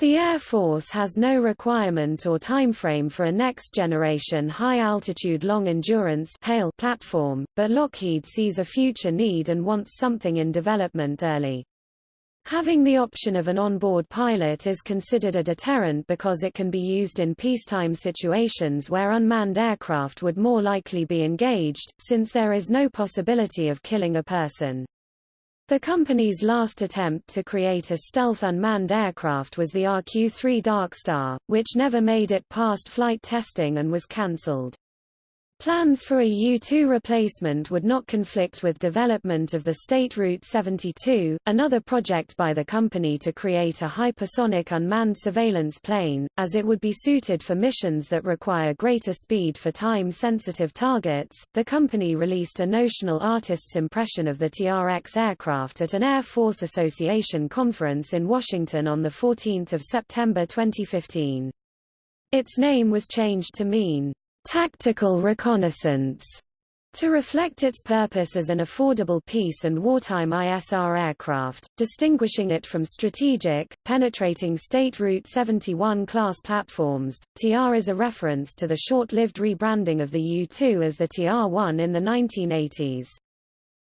The Air Force has no requirement or timeframe for a next-generation high-altitude long-endurance platform, but Lockheed sees a future need and wants something in development early. Having the option of an onboard pilot is considered a deterrent because it can be used in peacetime situations where unmanned aircraft would more likely be engaged, since there is no possibility of killing a person. The company's last attempt to create a stealth unmanned aircraft was the RQ-3 Darkstar, which never made it past flight testing and was cancelled. Plans for a U-2 replacement would not conflict with development of the State Route 72, another project by the company to create a hypersonic unmanned surveillance plane, as it would be suited for missions that require greater speed for time-sensitive targets. The company released a notional artist's impression of the TRX aircraft at an Air Force Association conference in Washington on 14 September 2015. Its name was changed to mean tactical reconnaissance to reflect its purpose as an affordable peace and wartime ISR aircraft, distinguishing it from strategic, penetrating State Route 71 class platforms. TR is a reference to the short-lived rebranding of the U-2 as the TR-1 in the 1980s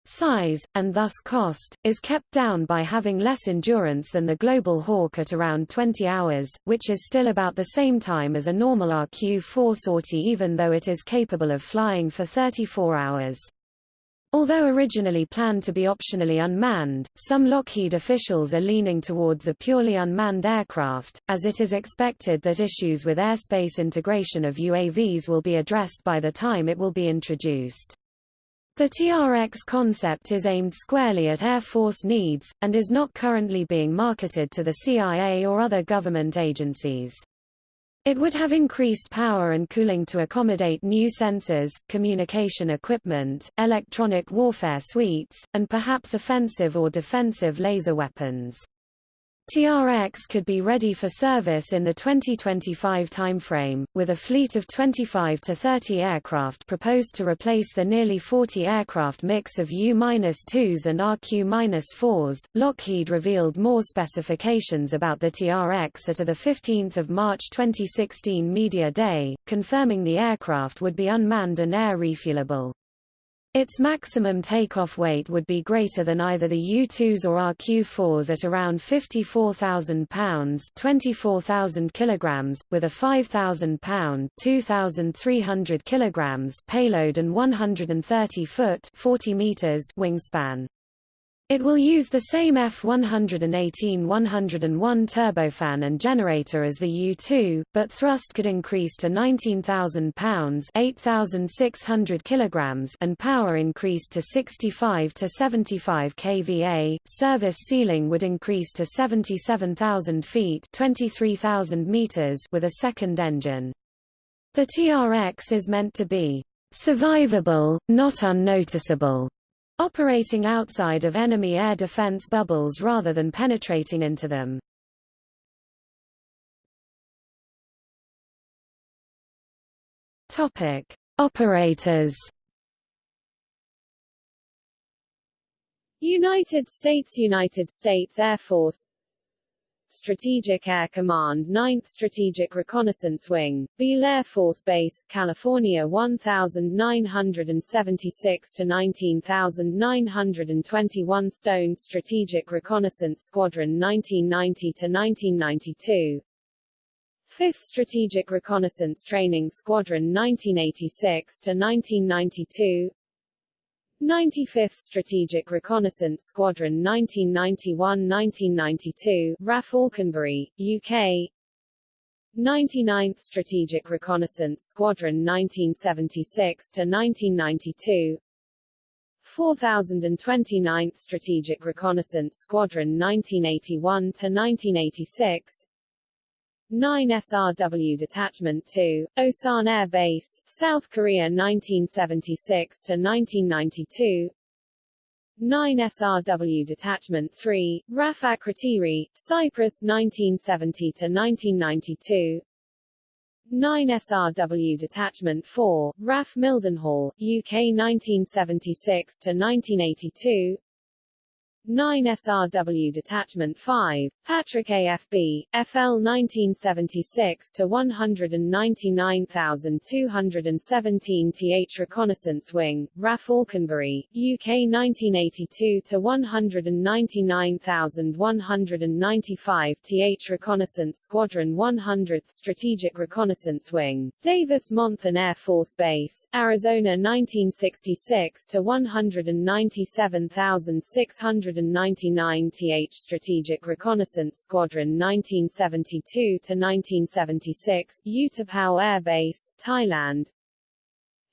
size, and thus cost, is kept down by having less endurance than the Global Hawk at around 20 hours, which is still about the same time as a normal RQ-4 sortie even though it is capable of flying for 34 hours. Although originally planned to be optionally unmanned, some Lockheed officials are leaning towards a purely unmanned aircraft, as it is expected that issues with airspace integration of UAVs will be addressed by the time it will be introduced. The TRX concept is aimed squarely at Air Force needs, and is not currently being marketed to the CIA or other government agencies. It would have increased power and cooling to accommodate new sensors, communication equipment, electronic warfare suites, and perhaps offensive or defensive laser weapons. TRX could be ready for service in the 2025 timeframe, with a fleet of 25 to 30 aircraft proposed to replace the nearly 40 aircraft mix of U-2s and RQ-4s. Lockheed revealed more specifications about the TRX at a 15 March 2016 Media Day, confirming the aircraft would be unmanned and air refuelable. Its maximum takeoff weight would be greater than either the U-2s or RQ-4s at around 54,000 pounds 24,000 kilograms, with a 5,000 pound 2,300 kilograms payload and 130 foot 40 meters wingspan. It will use the same F118-101 turbofan and generator as the U-2, but thrust could increase to 19,000 pounds (8,600 kilograms) and power increase to 65 to 75 kVA. Service ceiling would increase to 77,000 feet (23,000 meters) with a second engine. The TRX is meant to be survivable, not unnoticeable operating outside of enemy air defense bubbles rather than penetrating into them. Topic: Operators. United States United States Air Force Strategic Air Command 9th Strategic Reconnaissance Wing, Beale Air Force Base, California 1976 to 19921 Stone Strategic Reconnaissance Squadron 1990 to 1992 5th Strategic Reconnaissance Training Squadron 1986 to 1992 95th Strategic Reconnaissance Squadron 1991–1992 RAF Alconbury, UK 99th Strategic Reconnaissance Squadron 1976–1992 4029th Strategic Reconnaissance Squadron 1981–1986 9 SRW Detachment 2, Osan Air Base, South Korea 1976 to 1992. 9 SRW Detachment 3, RAF Akrotiri, Cyprus 1970 to 1992. 9 SRW Detachment 4, RAF Mildenhall, UK 1976 to 1982. 9 SRW Detachment 5, Patrick AFB, FL 1976 to 199,217 th Reconnaissance Wing, RAF Alconbury, UK 1982 to 199,195 th Reconnaissance Squadron 100th Strategic Reconnaissance Wing, Davis Monthan Air Force Base, Arizona 1966 to 197,600 199 th Strategic Reconnaissance Squadron 1972 to 1976 Utapao Air Base, Thailand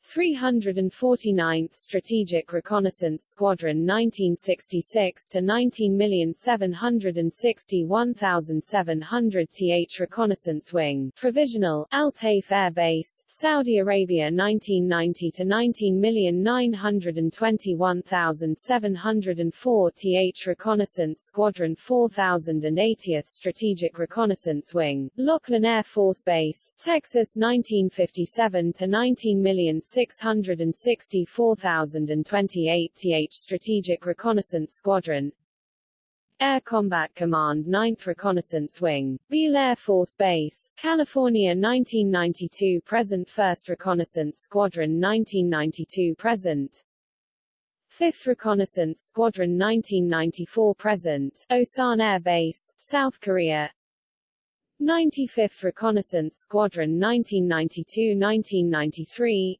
349th Strategic Reconnaissance Squadron 1966 to 19761700 th Reconnaissance Wing. Provisional Al Taif Air Base Saudi Arabia 1990 to 19921704 th Reconnaissance Squadron 4080th Strategic Reconnaissance Wing. Laughlin Air Force Base Texas 1957 to 19 million 664,028 th Strategic Reconnaissance Squadron. Air Combat Command 9th Reconnaissance Wing, Beale Air Force Base, California 1992 present 1st Reconnaissance Squadron 1992 present. 5th Reconnaissance Squadron 1994 present, Osan Air Base, South Korea. 95th Reconnaissance Squadron 1992-1993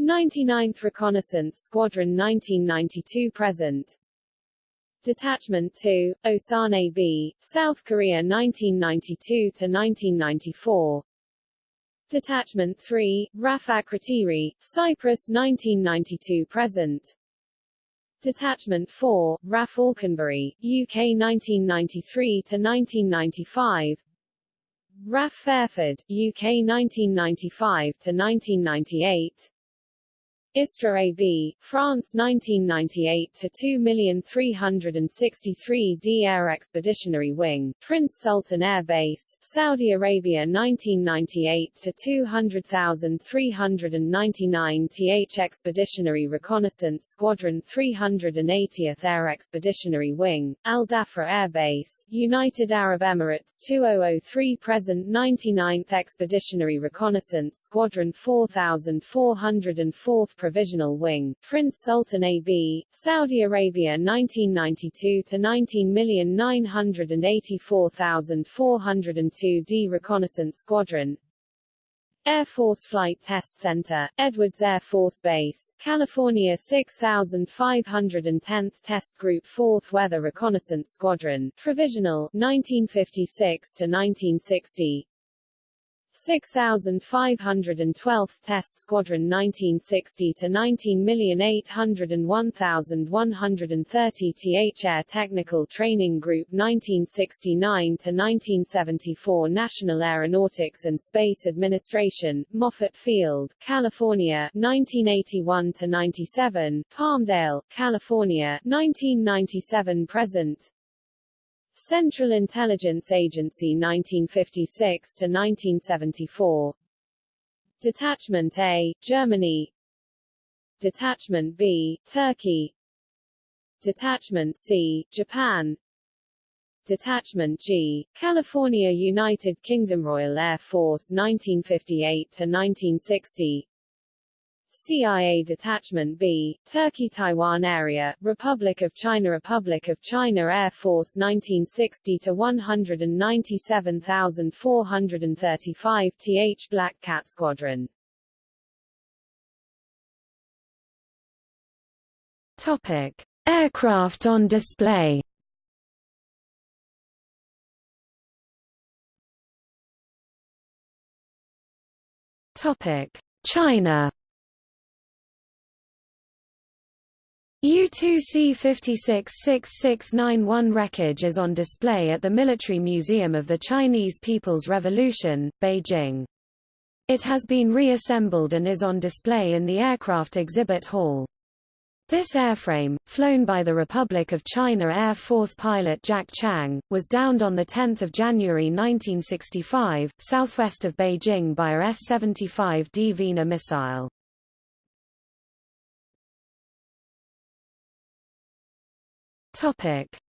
99th Reconnaissance Squadron 1992 present. Detachment 2, Osan AB, South Korea 1992 to 1994 Detachment 3, RAF Akrotiri, Cyprus 1992 present. Detachment 4, RAF Alconbury, UK 1993 to 1995 RAF Fairford, UK 1995 1998 AB, France 1998 to 2,363d Air Expeditionary Wing, Prince Sultan Air Base, Saudi Arabia 1998 to 200,399 th Expeditionary Reconnaissance Squadron 380th Air Expeditionary Wing, Al Dhafra Air Base, United Arab Emirates 2003 present 99th Expeditionary Reconnaissance Squadron 4404th Provisional Wing, Prince Sultan AB, Saudi Arabia 1992 to 19,984,402 D Reconnaissance Squadron, Air Force Flight Test Center, Edwards Air Force Base, California 6510th Test Group 4th Weather Reconnaissance Squadron, Provisional, 1956 to 1960 6512th Test Squadron 1960 to 19,801,130 th Air Technical Training Group 1969 to 1974 National Aeronautics and Space Administration, Moffett Field, California 1981 to 97 Palmdale, California 1997 present Central Intelligence Agency 1956 to 1974 Detachment A, Germany. Detachment B, Turkey. Detachment C, Japan. Detachment G, California United Kingdom Royal Air Force 1958 to 1960 CIA Detachment B, Turkey-Taiwan Area, Republic of China Republic of China Air Force 1960 to 197,435 th Black Cat Squadron. Topic: Aircraft on display. Topic: China U-2C-566691 wreckage is on display at the Military Museum of the Chinese People's Revolution, Beijing. It has been reassembled and is on display in the Aircraft Exhibit Hall. This airframe, flown by the Republic of China Air Force pilot Jack Chang, was downed on 10 January 1965, southwest of Beijing by a S-75 Dvina missile.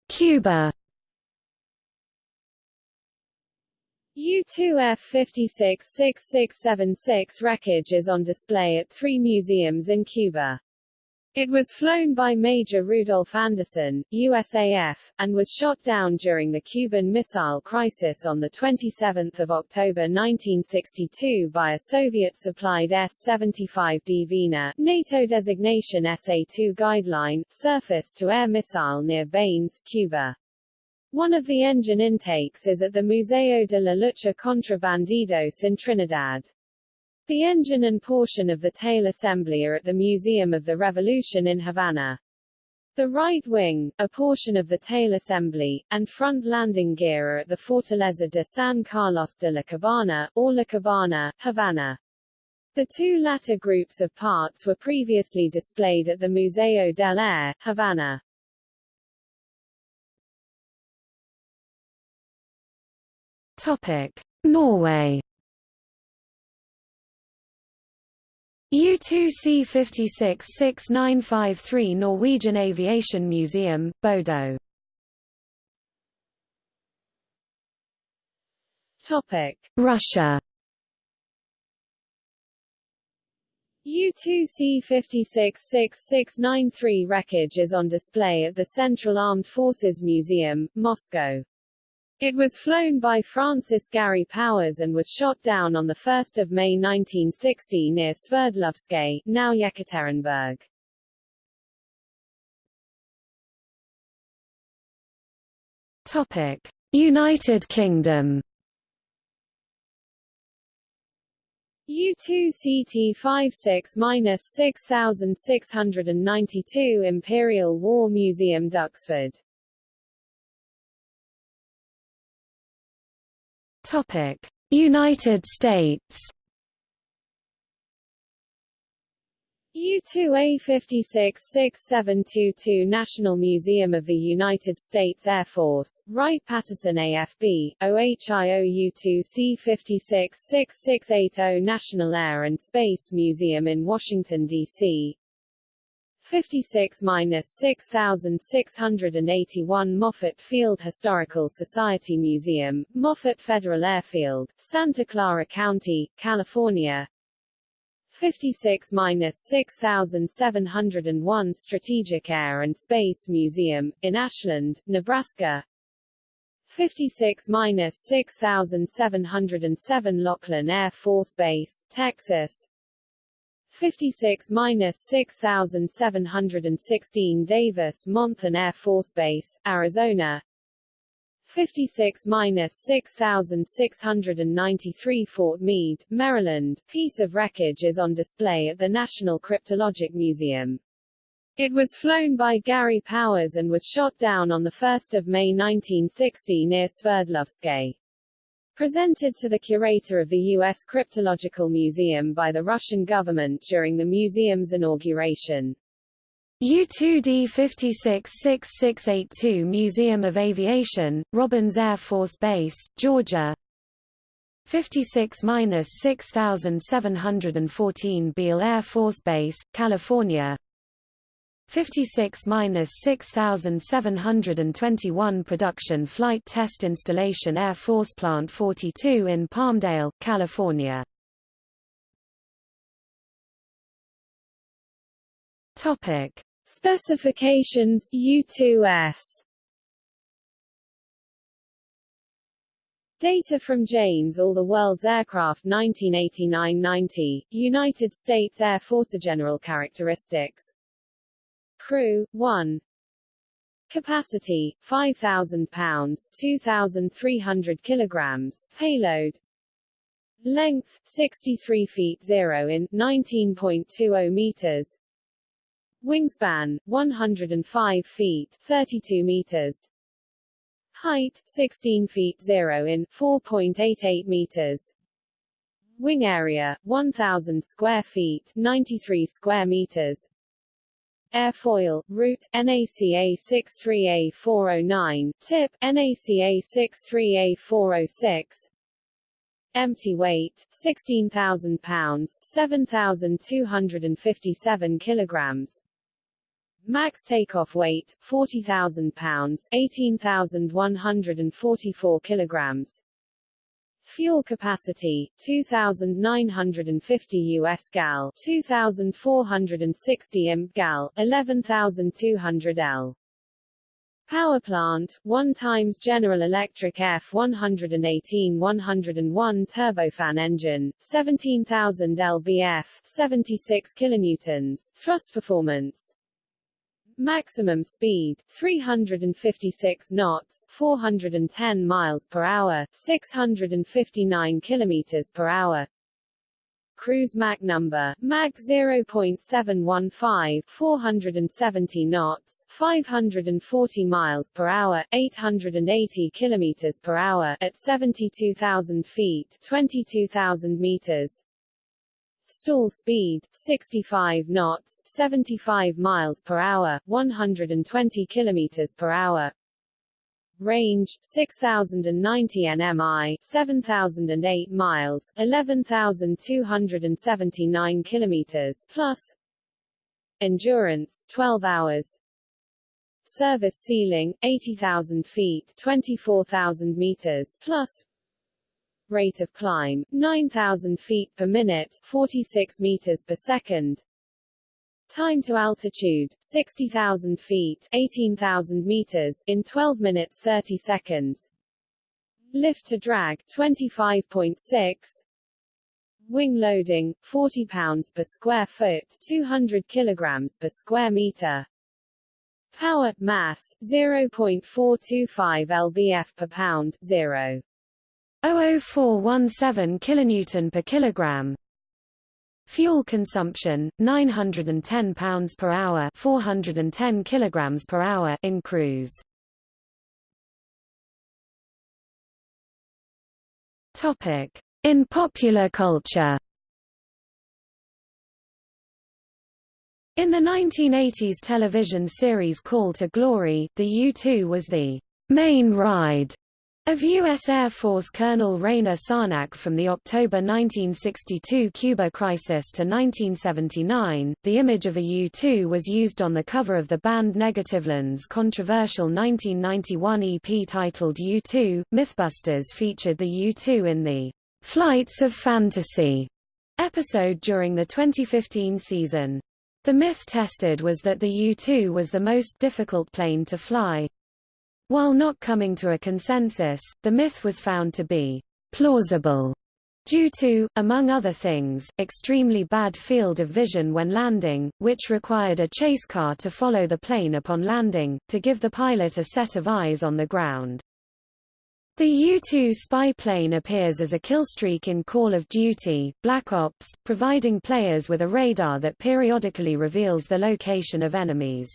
Cuba U-2F-566676 wreckage is on display at three museums in Cuba. It was flown by Major Rudolph Anderson, USAF, and was shot down during the Cuban Missile Crisis on 27 October 1962 by a Soviet-supplied S-75 Dvina NATO designation SA-2 guideline, surface-to-air missile near Banes, Cuba. One of the engine intakes is at the Museo de la Lucha contra Bandidos in Trinidad. The engine and portion of the tail assembly are at the Museum of the Revolution in Havana. The right wing, a portion of the tail assembly, and front landing gear are at the Fortaleza de San Carlos de la Cabana, or La Cabana, Havana. The two latter groups of parts were previously displayed at the Museo del Aire, Havana. Topic. Norway U2C566953 Norwegian Aviation Museum, Bodo. Topic: Russia. U2C566693 wreckage is on display at the Central Armed Forces Museum, Moscow. It was flown by Francis Gary Powers and was shot down on 1 May 1960 near Sverdlovsk, now Yekaterinburg. Topic: United Kingdom. U2CT56-6692 Imperial War Museum Duxford Topic: United States. U-2A56-6722 National Museum of the United States Air Force, Wright-Patterson AFB, OHIO U-2C56-6680 National Air and Space Museum in Washington, D.C. 56-6681 Moffett Field Historical Society Museum, Moffett Federal Airfield, Santa Clara County, California. 56-6701 Strategic Air and Space Museum, in Ashland, Nebraska. 56-6707 Laughlin Air Force Base, Texas 56-6716 Davis Monthan Air Force Base, Arizona 56-6693 Fort Meade, Maryland. Piece of wreckage is on display at the National Cryptologic Museum. It was flown by Gary Powers and was shot down on 1 May 1960 near Sverdlovsk. Presented to the curator of the U.S. Cryptological Museum by the Russian government during the museum's inauguration. U-2D 566682 Museum of Aviation, Robins Air Force Base, Georgia 56-6714 Beale Air Force Base, California 56-6721 Production Flight Test Installation Air Force Plant 42 in Palmdale, California. Topic: Specifications U2S Data from Jane's All the World's Aircraft 1989-90, United States Air Force General Characteristics Crew, 1 Capacity, 5,000 pounds 2,300 kilograms Payload Length, 63 feet 0 in, 19.20 meters Wingspan, 105 feet 32 meters. Height, 16 feet 0 in 4.88 meters. Wing area, 1,000 square feet 93 square meters. Airfoil, root, NACA 63A409, tip, NACA 63A406, Empty weight, 16,000 pounds 7,257 kilograms. Max takeoff weight, 40,000 pounds 18,144 kilograms. Fuel capacity, 2,950 US gal 2,460 imp gal 11,200 L. Power plant, 1 times General Electric F118-101 turbofan engine, 17,000 lbf, 76 kilonewtons, thrust performance. Maximum speed, 356 knots, 410 miles per hour, 659 kilometers per hour. Cruise Mach number, Mach 0.715, 470 knots, 540 miles per hour, 880 kilometers per hour at 72,000 feet, 22,000 meters. Stall speed, 65 knots, 75 miles per hour, 120 kilometers per hour. Range 6090 nmi 7008 miles 11279 kilometers plus. Endurance 12 hours. Service ceiling 80000 feet 24000 meters plus Rate of climb 9000 feet per minute 46 meters per second Time to altitude, 60,000 feet 18,000 meters in 12 minutes 30 seconds. Lift to drag, 25.6. Wing loading, 40 pounds per square foot 200 kilograms per square meter. Power, mass, 0.425 lbf per pound, 0. 00417 kilonewton per kilogram. Fuel consumption 910 pounds per hour, 410 kilograms per hour in cruise. Topic: In popular culture. In the 1980s television series Call to Glory, the U-2 was the main ride of U.S. Air Force Colonel Raynor Sarnac from the October 1962 Cuba crisis to 1979, the image of a U-2 was used on the cover of the band Negativland's controversial 1991 EP titled U-2. Mythbusters featured the U-2 in the Flights of Fantasy episode during the 2015 season. The myth tested was that the U-2 was the most difficult plane to fly, while not coming to a consensus, the myth was found to be plausible due to, among other things, extremely bad field of vision when landing, which required a chase car to follow the plane upon landing, to give the pilot a set of eyes on the ground. The U-2 spy plane appears as a killstreak in Call of Duty, Black Ops, providing players with a radar that periodically reveals the location of enemies.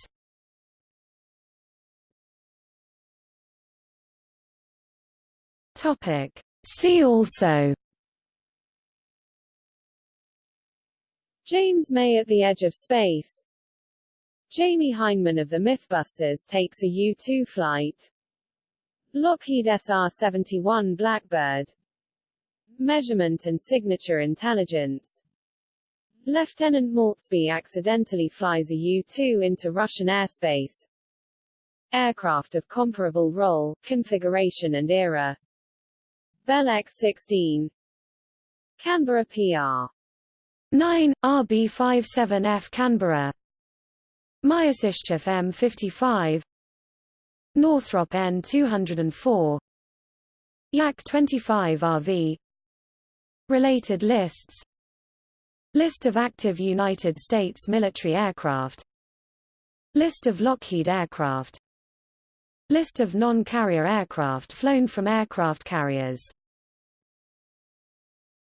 Topic. See also James May at the Edge of Space. Jamie Hyneman of the Mythbusters takes a U-2 flight. Lockheed SR-71 Blackbird. Measurement and Signature Intelligence. Lieutenant Maultsby accidentally flies a U-2 into Russian airspace. Aircraft of comparable role, configuration and era Bell X-16 Canberra PR 9, RB-57F Canberra. Myasishchev M55 Northrop N204 Yak-25RV Related lists. List of active United States military aircraft. List of Lockheed aircraft. List of non-carrier aircraft flown from aircraft carriers